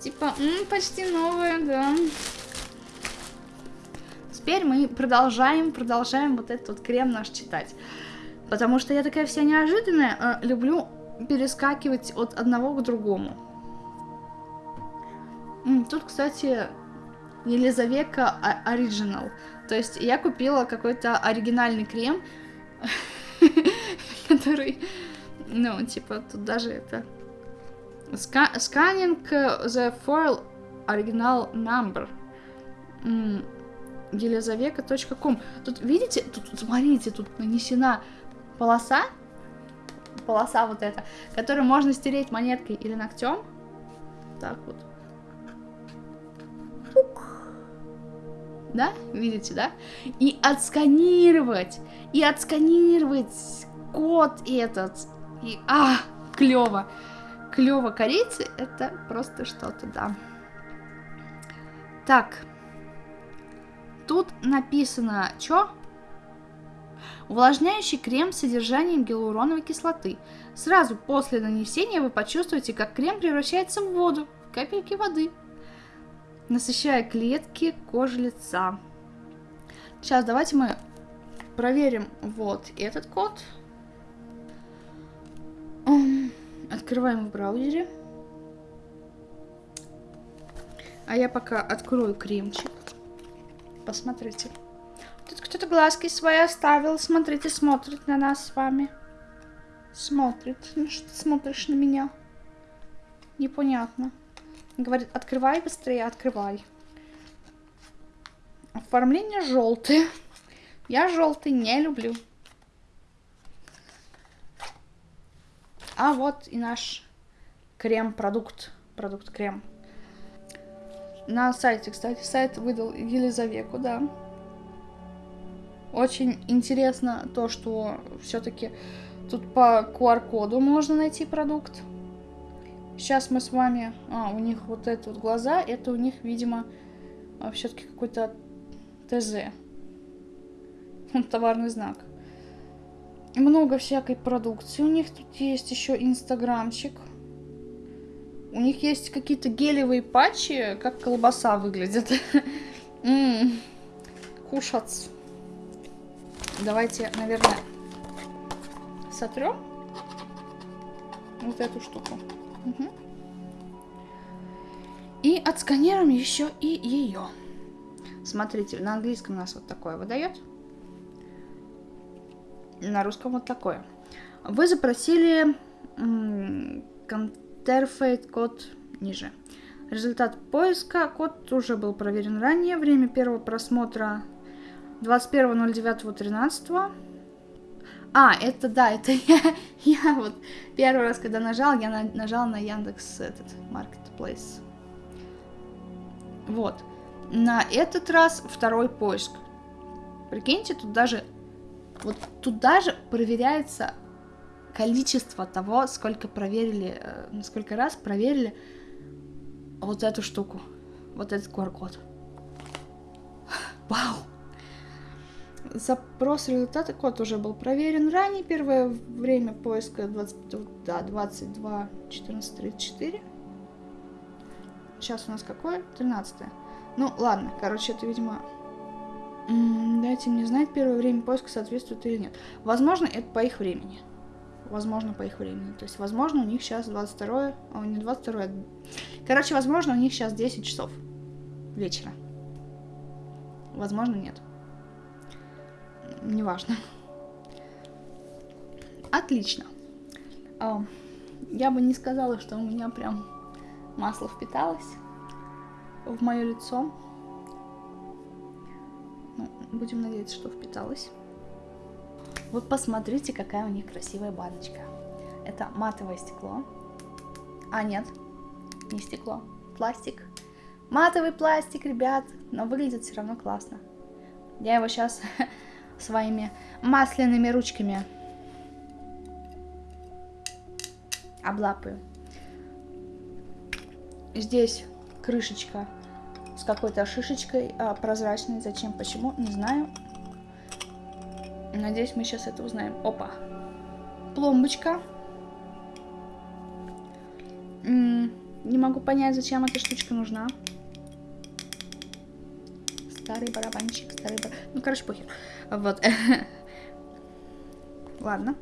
Типа, м -м, почти новое, да теперь мы продолжаем, продолжаем вот этот вот крем наш читать. Потому что я такая вся неожиданная, э, люблю перескакивать от одного к другому. Тут, кстати, Елизавека Оригинал. То есть я купила какой-то оригинальный крем, который, ну, типа, тут даже это... Scanning the foil original number елизавека.ком. Тут, видите, тут, смотрите, тут нанесена полоса, полоса вот эта, которую можно стереть монеткой или ногтем. Так вот. Да, видите, да? И отсканировать, и отсканировать код этот. И, а, клево. Клево корейцы, это просто что-то, да. Так, Тут написано, что? Увлажняющий крем с содержанием гиалуроновой кислоты. Сразу после нанесения вы почувствуете, как крем превращается в воду, капельки воды, насыщая клетки кожи лица. Сейчас давайте мы проверим вот этот код. Открываем в браузере. А я пока открою кремчик. Посмотрите. Тут кто-то глазки свои оставил. Смотрите, смотрит на нас с вами. Смотрит. Ну что ты смотришь на меня? Непонятно. Говорит, открывай быстрее, открывай. Оформление желтое. Я желтый не люблю. А вот и наш крем-продукт. Продукт-крем. На сайте, кстати, сайт выдал Елизавету, да. Очень интересно то, что все-таки тут по QR-коду можно найти продукт. Сейчас мы с вами... А, у них вот это вот глаза, это у них, видимо, а, все-таки какой-то ТЗ. Товарный знак. Много всякой продукции. У них тут есть еще инстаграмчик. У них есть какие-то гелевые патчи, как колбаса выглядит. Кушать. Давайте, наверное, сотрем вот эту штуку. Угу. И отсканируем еще и ее. Смотрите, на английском у нас вот такое выдает. На русском вот такое. Вы запросили Counterfeit код ниже. Результат поиска. Код уже был проверен ранее. Время первого просмотра 21.09.13. А, это да, это я, я вот первый раз, когда нажал, я на, нажал на Яндекс этот Marketplace. Вот. На этот раз второй поиск. Прикиньте, тут даже вот тут даже проверяется количество того, сколько проверили, э, сколько раз проверили вот эту штуку, вот этот QR-код. Вау! Запрос результата код уже был проверен ранее. Первое время поиска 20, да, 22 14 34. Сейчас у нас какое? 13. Ну, ладно, короче, это, видимо... Дайте мне знать, первое время поиска соответствует или нет. Возможно, это по их времени. Возможно, по их времени. То есть, возможно, у них сейчас 22, а не 22. Короче, возможно, у них сейчас 10 часов вечера. Возможно, нет неважно. Отлично. А, я бы не сказала, что у меня прям масло впиталось в мое лицо. Ну, будем надеяться, что впиталось. Вот посмотрите, какая у них красивая баночка. Это матовое стекло. А, нет, не стекло, пластик. Матовый пластик, ребят, но выглядит все равно классно. Я его сейчас своими масляными ручками. Облапаю. Здесь крышечка с какой-то шишечкой а, прозрачной. Зачем, почему, не знаю. Надеюсь, мы сейчас это узнаем. Опа. Пломбочка. М -м, не могу понять, зачем эта штучка нужна. Старый барабанчик, старый бар... Ну, короче, похер. Вот. Ладно.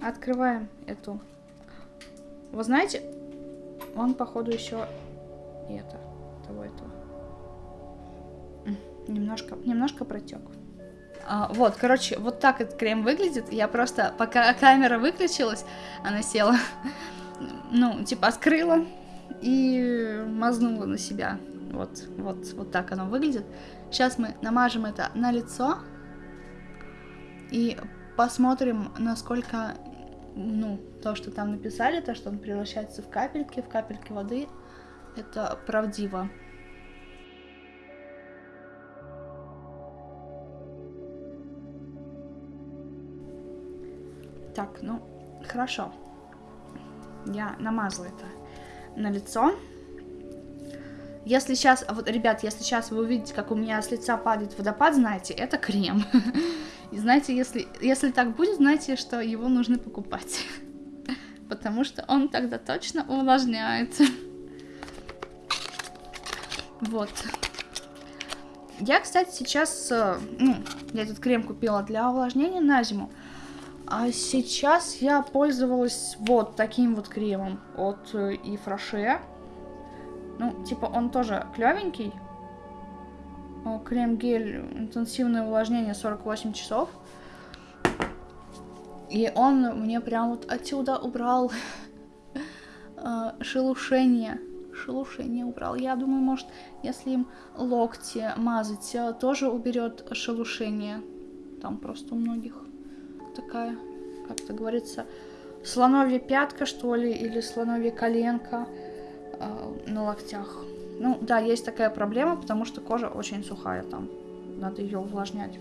Открываем эту. Вы знаете, он, походу, еще и это, того этого. Немножко, немножко протек. А, вот, короче, вот так этот крем выглядит. Я просто, пока камера выключилась, она села, ну, типа, открыла и мазнула на себя. Вот, вот, вот так оно выглядит. Сейчас мы намажем это на лицо и посмотрим, насколько, ну, то, что там написали, то, что он превращается в капельки, в капельки воды, это правдиво. Так, ну, хорошо. Я намазала это на лицо. Если сейчас, вот, ребят, если сейчас вы увидите, как у меня с лица падает водопад, знаете, это крем. И знаете, если, если так будет, знаете, что его нужно покупать. Потому что он тогда точно увлажняет. Вот. Я, кстати, сейчас, э, ну, я этот крем купила для увлажнения на зиму. А сейчас я пользовалась вот таким вот кремом от э, Ифраше. Ну, типа, он тоже клевенький. Крем-гель, интенсивное увлажнение 48 часов. И он мне прям вот отсюда убрал э, шелушение. Шелушение убрал. Я думаю, может, если им локти мазать, э, тоже уберет шелушение. Там просто у многих такая, как это говорится, слоновья пятка, что ли, или слоновья коленка э, на локтях. Ну, да, есть такая проблема, потому что кожа очень сухая там. Надо ее увлажнять.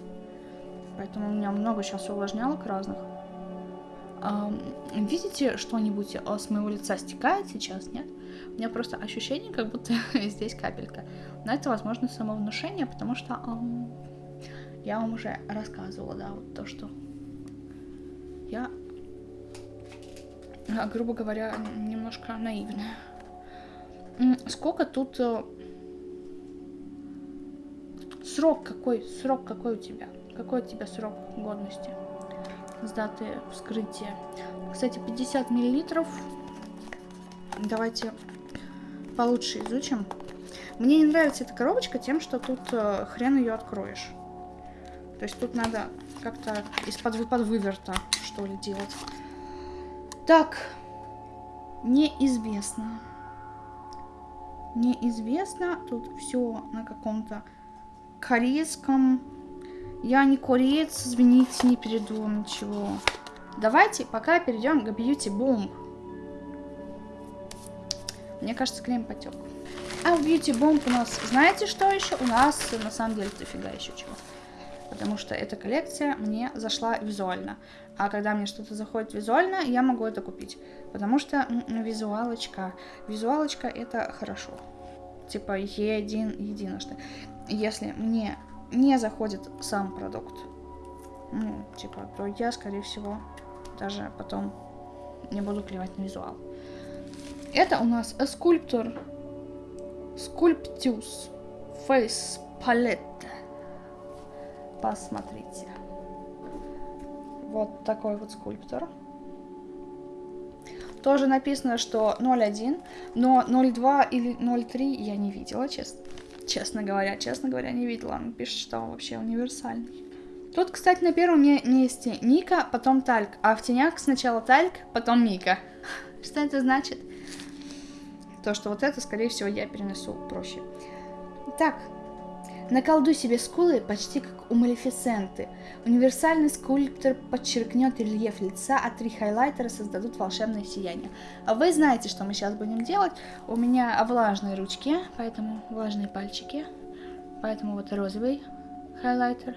Поэтому у меня много сейчас увлажнялок разных. А, видите, что-нибудь с моего лица стекает сейчас, нет? У меня просто ощущение, как будто здесь капелька. Но это, возможно, самовнушение, потому что эм, я вам уже рассказывала, да, вот то, что я, а, грубо говоря, немножко наивная. Сколько тут... Э, срок какой? Срок какой у тебя? Какой у тебя срок годности? С даты вскрытия. Кстати, 50 миллилитров. Давайте получше изучим. Мне не нравится эта коробочка тем, что тут э, хрен ее откроешь. То есть тут надо как-то из-под под выверта, что ли, делать. Так, неизвестно. Неизвестно. Тут все на каком-то корейском. Я не кореец, извините, не перейду ничего. Давайте пока перейдем к Beauty Boom. Мне кажется, крем потек. А в Beauty Bomb у нас, знаете что еще? У нас на самом деле дофига еще чего. Потому что эта коллекция мне зашла визуально. А когда мне что-то заходит визуально, я могу это купить. Потому что визуалочка. Визуалочка это хорошо. Типа един, единожды. Если мне не заходит сам продукт, ну, типа, то я, скорее всего, даже потом не буду клевать на визуал. Это у нас скульптор Sculptus Face Palette. Посмотрите. Вот такой вот скульптор. Тоже написано, что 0.1, но 0.2 или 0.3 я не видела, честно. Честно говоря, честно говоря, не видела. Он пишет, что он вообще универсальный. Тут, кстати, на первом месте Ника, потом Тальк, а в тенях сначала Тальк, потом Ника. Что это значит? То, что вот это, скорее всего, я перенесу проще. Так, наколдуй себе скулы почти как у Малефисенты. Универсальный скульптор подчеркнет рельеф лица, а три хайлайтера создадут волшебное сияние. А вы знаете, что мы сейчас будем делать. У меня влажные ручки, поэтому влажные пальчики. Поэтому вот розовый хайлайтер,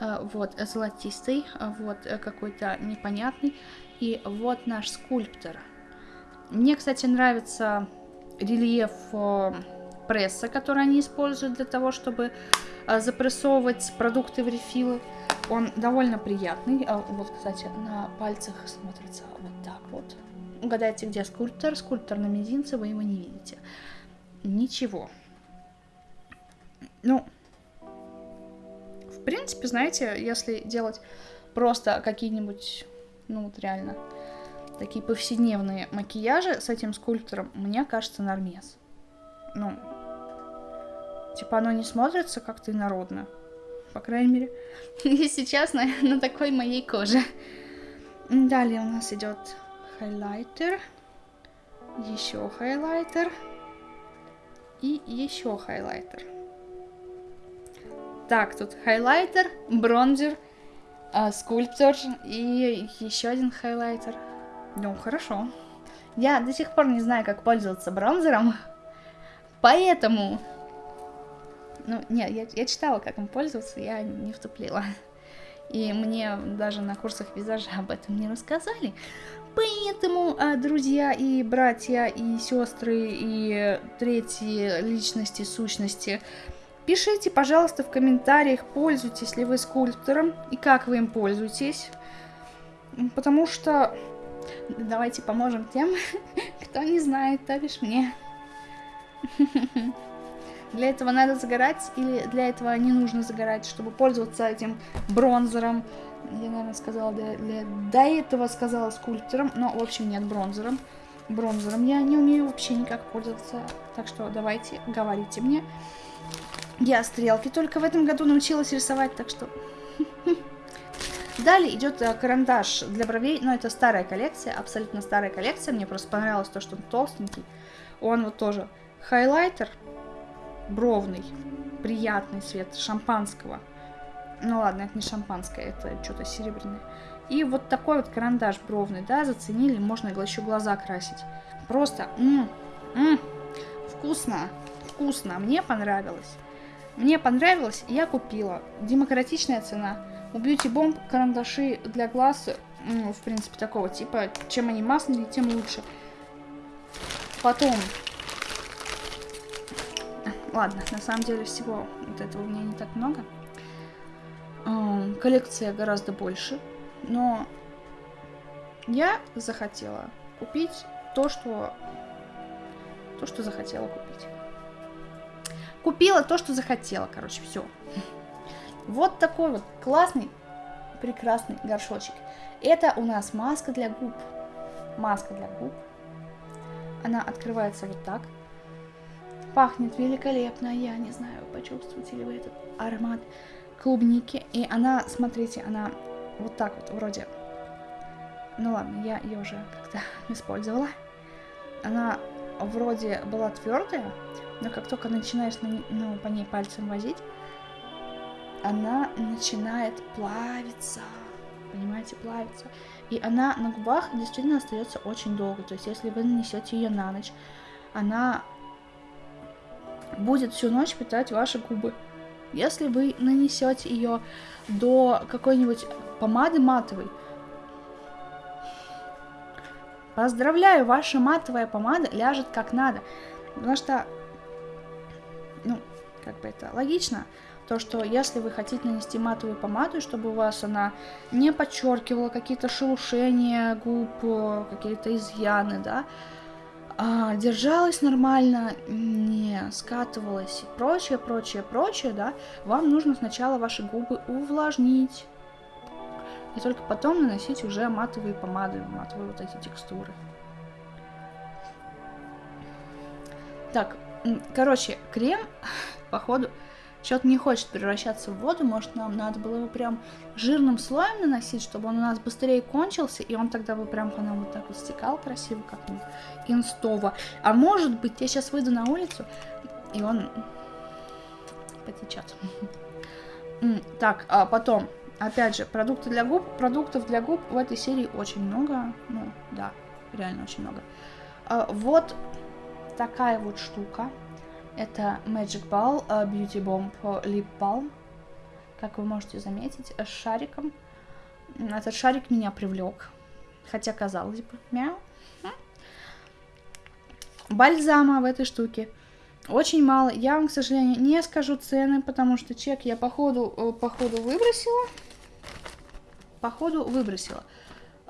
а, вот золотистый, а вот какой-то непонятный. И вот наш скульптор. Мне, кстати, нравится рельеф э, пресса, который они используют для того, чтобы э, запрессовывать продукты в рефилы. Он довольно приятный. А вот, кстати, на пальцах смотрится вот так вот. Угадайте, где скульптор. Скульптор на мизинце, вы его не видите. Ничего. Ну, в принципе, знаете, если делать просто какие-нибудь, ну вот реально, такие повседневные макияжи с этим скульптором, мне кажется, нормес. Ну, типа оно не смотрится как-то инородно. По крайней мере, сейчас на, на такой моей коже. Далее у нас идет хайлайтер, еще хайлайтер и еще хайлайтер. Так, тут хайлайтер, бронзер, э, скульптор и еще один хайлайтер. Ну, хорошо. Я до сих пор не знаю, как пользоваться бронзером, поэтому... Ну, нет, я, я читала, как им пользоваться, я не втуплила. И мне даже на курсах визажа об этом не рассказали. Поэтому, а, друзья и братья, и сестры, и третьи личности, сущности, пишите, пожалуйста, в комментариях, пользуетесь ли вы скульптором и как вы им пользуетесь. Потому что Давайте поможем тем, кто не знает, то бишь мне. Для этого надо загорать или для этого не нужно загорать, чтобы пользоваться этим бронзером. Я, наверное, сказала, для, для, до этого сказала скульптором, но, в общем, нет, бронзером. Бронзером я не умею вообще никак пользоваться, так что давайте, говорите мне. Я стрелки только в этом году научилась рисовать, так что... Далее идет э, карандаш для бровей, но это старая коллекция, абсолютно старая коллекция. Мне просто понравилось то, что он толстенький. Он вот тоже хайлайтер бровный, приятный цвет шампанского. Ну ладно, это не шампанское, это что-то серебряное. И вот такой вот карандаш бровный, да, заценили, можно еще глаза красить. Просто, м -м, вкусно, вкусно, мне понравилось. Мне понравилось, я купила. Демократичная цена. У Beauty Bomb карандаши для глаз, ну, в принципе, такого типа. Чем они масляные, тем лучше. Потом... Ладно, на самом деле всего вот этого у меня не так много. Коллекция гораздо больше. Но я захотела купить то, что... То, что захотела купить. Купила то, что захотела, короче, все. Вот такой вот классный, прекрасный горшочек. Это у нас маска для губ. Маска для губ. Она открывается вот так. Пахнет великолепно. Я не знаю, почувствуете ли вы этот аромат клубники. И она, смотрите, она вот так вот вроде... Ну ладно, я ее уже как-то использовала. Она вроде была твердая, но как только начинаешь на, ну, по ней пальцем возить, она начинает плавиться. Понимаете, плавиться. И она на губах действительно остается очень долго. То есть, если вы нанесете ее на ночь, она будет всю ночь питать ваши губы. Если вы нанесете ее до какой-нибудь помады матовой, поздравляю, ваша матовая помада ляжет как надо. Потому что ну, как бы это логично, то, что если вы хотите нанести матовую помаду, чтобы у вас она не подчеркивала какие-то шелушения губ, какие-то изъяны, да, а, держалась нормально, не скатывалась и прочее, прочее, прочее, да, вам нужно сначала ваши губы увлажнить. И только потом наносить уже матовые помады, матовые вот эти текстуры. Так, Короче, крем, походу, что-то не хочет превращаться в воду. Может, нам надо было его прям жирным слоем наносить, чтобы он у нас быстрее кончился, и он тогда бы прям по нам вот так вот стекал красиво, как-нибудь инстово. А может быть, я сейчас выйду на улицу, и он потечет. Так, а потом, опять же, продукты для губ. Продуктов для губ в этой серии очень много. Ну, да, реально очень много. А, вот такая вот штука. Это Magic Ball uh, Beauty Bomb Lip Balm. Как вы можете заметить, с шариком. Этот шарик меня привлек. Хотя, казалось бы, мяу. Бальзама в этой штуке очень мало. Я вам, к сожалению, не скажу цены, потому что чек я по ходу, э, по ходу выбросила. По ходу выбросила.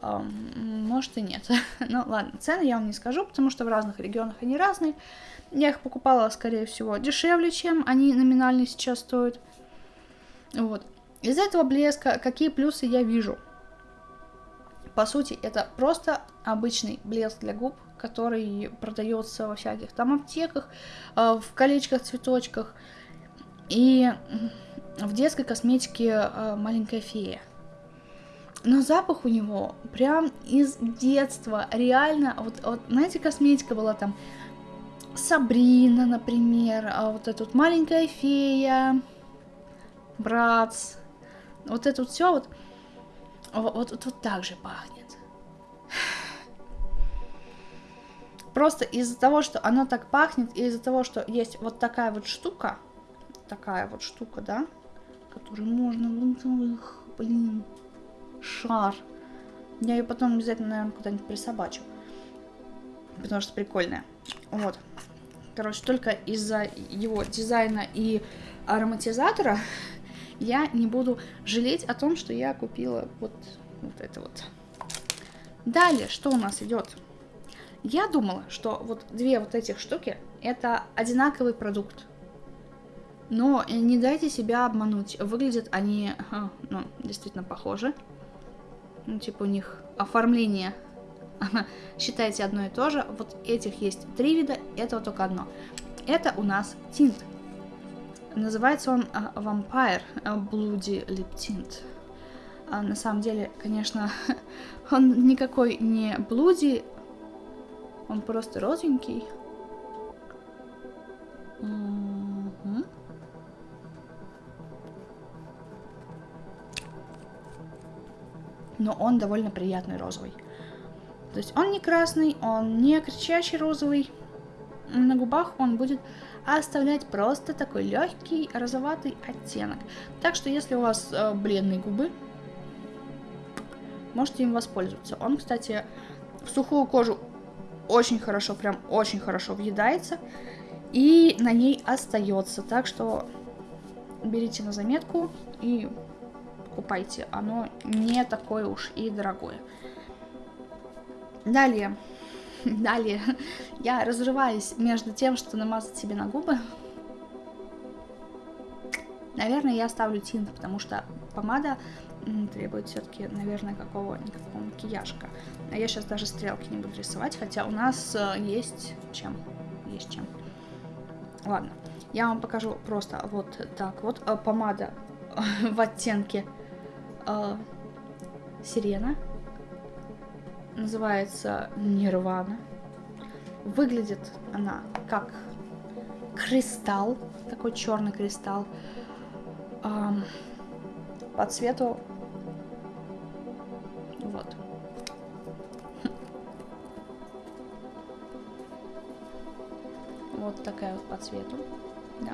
Может и нет. ну ладно, цены я вам не скажу, потому что в разных регионах они разные. Я их покупала, скорее всего, дешевле, чем они номинально сейчас стоят. Вот. Из этого блеска какие плюсы я вижу? По сути, это просто обычный блеск для губ, который продается во всяких там аптеках, а, в колечках, цветочках. И в детской косметике а, маленькая фея. Но запах у него прям из детства. Реально, вот, вот знаете, косметика была там Сабрина, например, а вот эта вот маленькая фея, Братс. Вот это вот все вот, вот, вот, вот, так же пахнет. Просто из-за того, что оно так пахнет, и из-за того, что есть вот такая вот штука, такая вот штука, да, которую можно, блин, шар. Я ее потом обязательно, наверное, куда-нибудь присобачу. Потому что прикольная. Вот. Короче, только из-за его дизайна и ароматизатора я не буду жалеть о том, что я купила вот, вот это вот. Далее, что у нас идет? Я думала, что вот две вот этих штуки это одинаковый продукт. Но не дайте себя обмануть. Выглядят они, ну, действительно похожи ну, типа у них оформление считайте одно и то же. Вот этих есть три вида, этого только одно. Это у нас тинт. Называется он uh, Vampire Bloody Lip Tint. Uh, на самом деле, конечно, он никакой не блуди, он просто розовенький. -hmm. но он довольно приятный розовый. То есть он не красный, он не кричащий розовый. На губах он будет оставлять просто такой легкий розоватый оттенок. Так что если у вас э, бледные губы, можете им воспользоваться. Он, кстати, в сухую кожу очень хорошо, прям очень хорошо въедается и на ней остается. Так что берите на заметку и покупайте. Оно не такое уж и дорогое. Далее. Далее. Я разрываюсь между тем, что намазать себе на губы. Наверное, я оставлю тинт, потому что помада требует все-таки, наверное, какого-никакого макияжка. А я сейчас даже стрелки не буду рисовать, хотя у нас э, есть чем. Есть чем. Ладно, я вам покажу просто вот так вот. Э, помада в оттенке э, сирена. Называется Нирвана. Выглядит она как кристалл, такой черный кристалл. Эм, по цвету вот. Вот такая вот по цвету, да.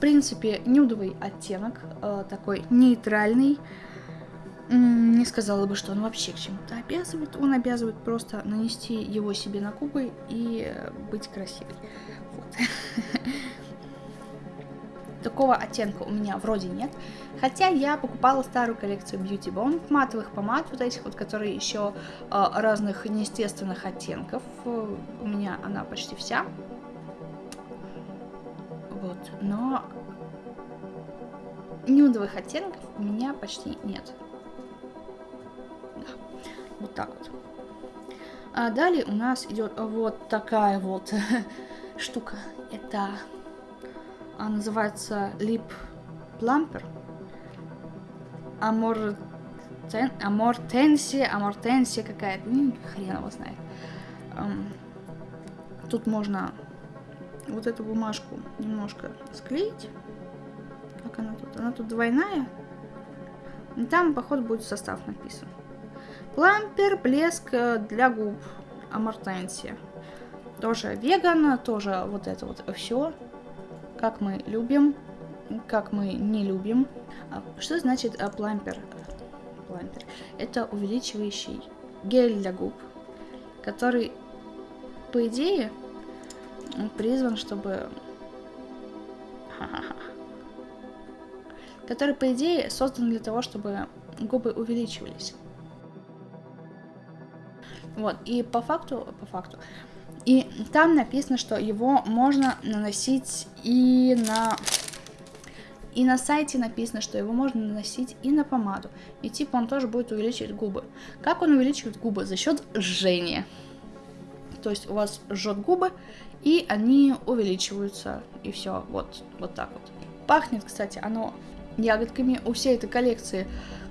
Принципе, нюдовый оттенок, э, такой нейтральный. Не сказала бы, что он вообще к чему-то обязывает. Он обязывает просто нанести его себе на губы и быть красивой. Вот. Такого оттенка у меня вроде нет. Хотя я покупала старую коллекцию Beauty Bomb матовых помад, вот этих вот, которые еще э, разных неестественных оттенков. У меня она почти вся. Но нюдовых оттенков у меня почти нет. Да, вот так вот. А далее у нас идет вот такая вот штука. Это а, называется Lip Plumper. Амор... Амортенсия, амортенсия какая-то, ну, хрен его знает. Тут можно вот эту бумажку немножко склеить. Как она тут? Она тут двойная. И там, походу, будет состав написан. Плампер, блеск э, для губ. Амортенсия. Тоже веган, тоже вот это вот все. Как мы любим, как мы не любим. А что значит а, плампер? Плампер. Это увеличивающий гель для губ, который, по идее, призван, чтобы... Который, по идее, создан для того, чтобы губы увеличивались. Вот, и по факту, по факту, и там написано, что его можно наносить и на... И на сайте написано, что его можно наносить и на помаду. И типа он тоже будет увеличивать губы. Как он увеличивает губы? За счет жжения. То есть у вас жжет губы, и они увеличиваются. И все, вот, вот так вот. Пахнет, кстати, оно ягодками. У всей этой коллекции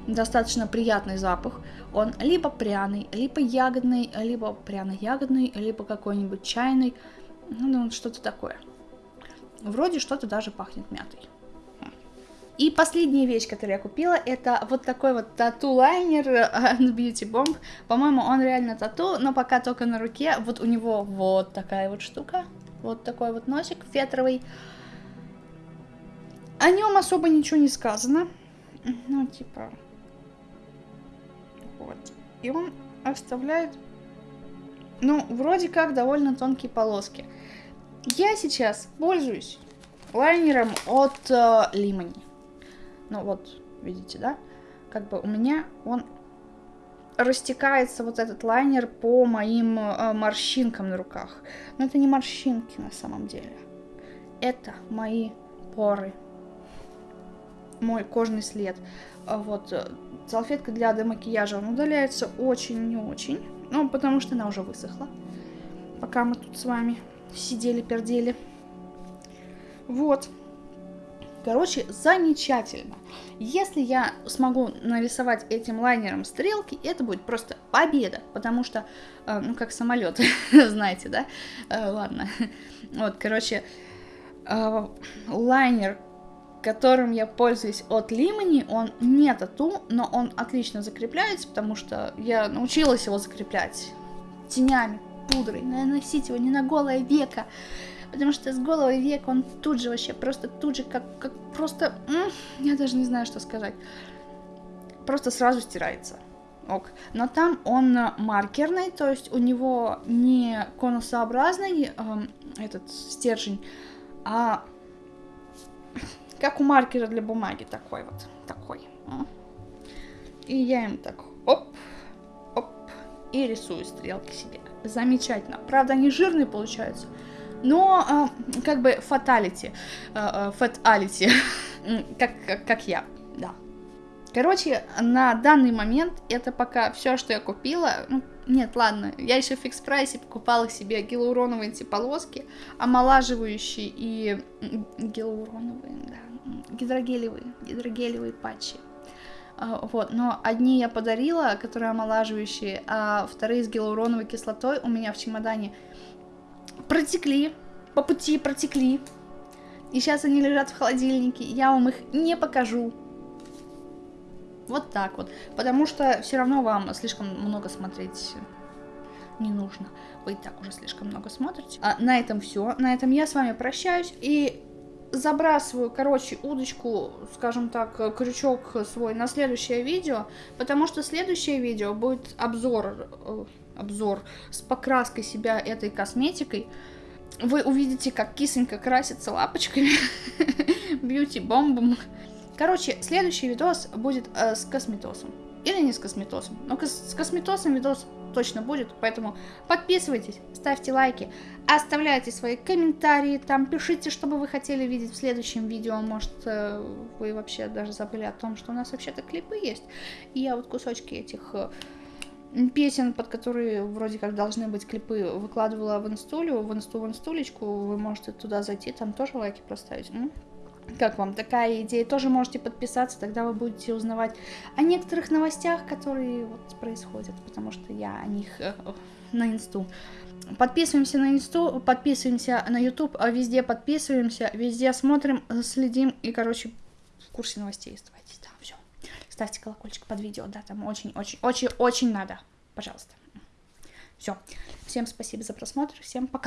достаточно приятный запах. Он либо пряный, либо ягодный, либо пряно-ягодный, либо какой-нибудь чайный. Ну, что-то такое. Вроде что-то даже пахнет мятой. И последняя вещь, которую я купила, это вот такой вот тату-лайнер от Beauty Bomb. По-моему, он реально тату, но пока только на руке. Вот у него вот такая вот штука. Вот такой вот носик фетровый. О нем особо ничего не сказано. Ну, типа, вот. И он оставляет, ну, вроде как довольно тонкие полоски. Я сейчас пользуюсь лайнером от э, Limoni. Ну вот, видите, да? Как бы у меня он растекается вот этот лайнер по моим э, морщинкам на руках. Но это не морщинки на самом деле. Это мои поры. Мой кожный след. А вот э, салфетка для демакияжа, он удаляется очень не очень. Ну, потому что она уже высохла. Пока мы тут с вами сидели-пердели. Вот. Короче, замечательно. Если я смогу нарисовать этим лайнером стрелки, это будет просто победа, потому что, э, ну, как самолет, знаете, да? Э, ладно. Вот, короче, э, лайнер, которым я пользуюсь от Лимани, он не тату, но он отлично закрепляется, потому что я научилась его закреплять тенями, пудрой, наносить его не на голое веко, потому что с голого века он тут же вообще, просто тут же, как, как просто, я даже не знаю, что сказать, просто сразу стирается. Ок. Но там он маркерный, то есть у него не конусообразный э, этот стержень, а как у маркера для бумаги такой вот, такой. И я им так оп, оп, и рисую стрелки себе. Замечательно. Правда, они жирные получаются, но э, как бы фаталити, фаталити, как, как, я, да. Короче, на данный момент это пока все, что я купила. Ну, нет, ладно, я еще в фикс прайсе покупала себе гиалуроновые эти полоски, омолаживающие и гиалуроновые, да, гидрогелевые, гидрогелевые патчи. А, вот, но одни я подарила, которые омолаживающие, а вторые с гиалуроновой кислотой у меня в чемодане протекли, по пути протекли. И сейчас они лежат в холодильнике, я вам их не покажу. Вот так вот. Потому что все равно вам слишком много смотреть не нужно. Вы и так уже слишком много смотрите. А на этом все. На этом я с вами прощаюсь. И забрасываю, короче, удочку, скажем так, крючок свой на следующее видео. Потому что следующее видео будет обзор, э, обзор с покраской себя этой косметикой. Вы увидите, как кисонька красится лапочками, бьюти-бомбом. Короче, следующий видос будет э, с косметосом. Или не с косметосом. Но с косметосом видос точно будет, поэтому подписывайтесь, ставьте лайки, оставляйте свои комментарии, там пишите, что бы вы хотели видеть в следующем видео, может э, вы вообще даже забыли о том, что у нас вообще-то клипы есть, и я вот кусочки этих э, песен, под которые вроде как должны быть клипы, выкладывала в инстулю, в инсту, в инстулечку, вы можете туда зайти, там тоже лайки проставить. Ну, как вам такая идея? Тоже можете подписаться, тогда вы будете узнавать о некоторых новостях, которые вот происходят, потому что я о них э, на инсту. Подписываемся на инсту, подписываемся на а везде подписываемся, везде смотрим, следим и, короче, в курсе новостей. Ставьте колокольчик под видео, да, там очень-очень-очень-очень надо. Пожалуйста. Все. Всем спасибо за просмотр, всем пока.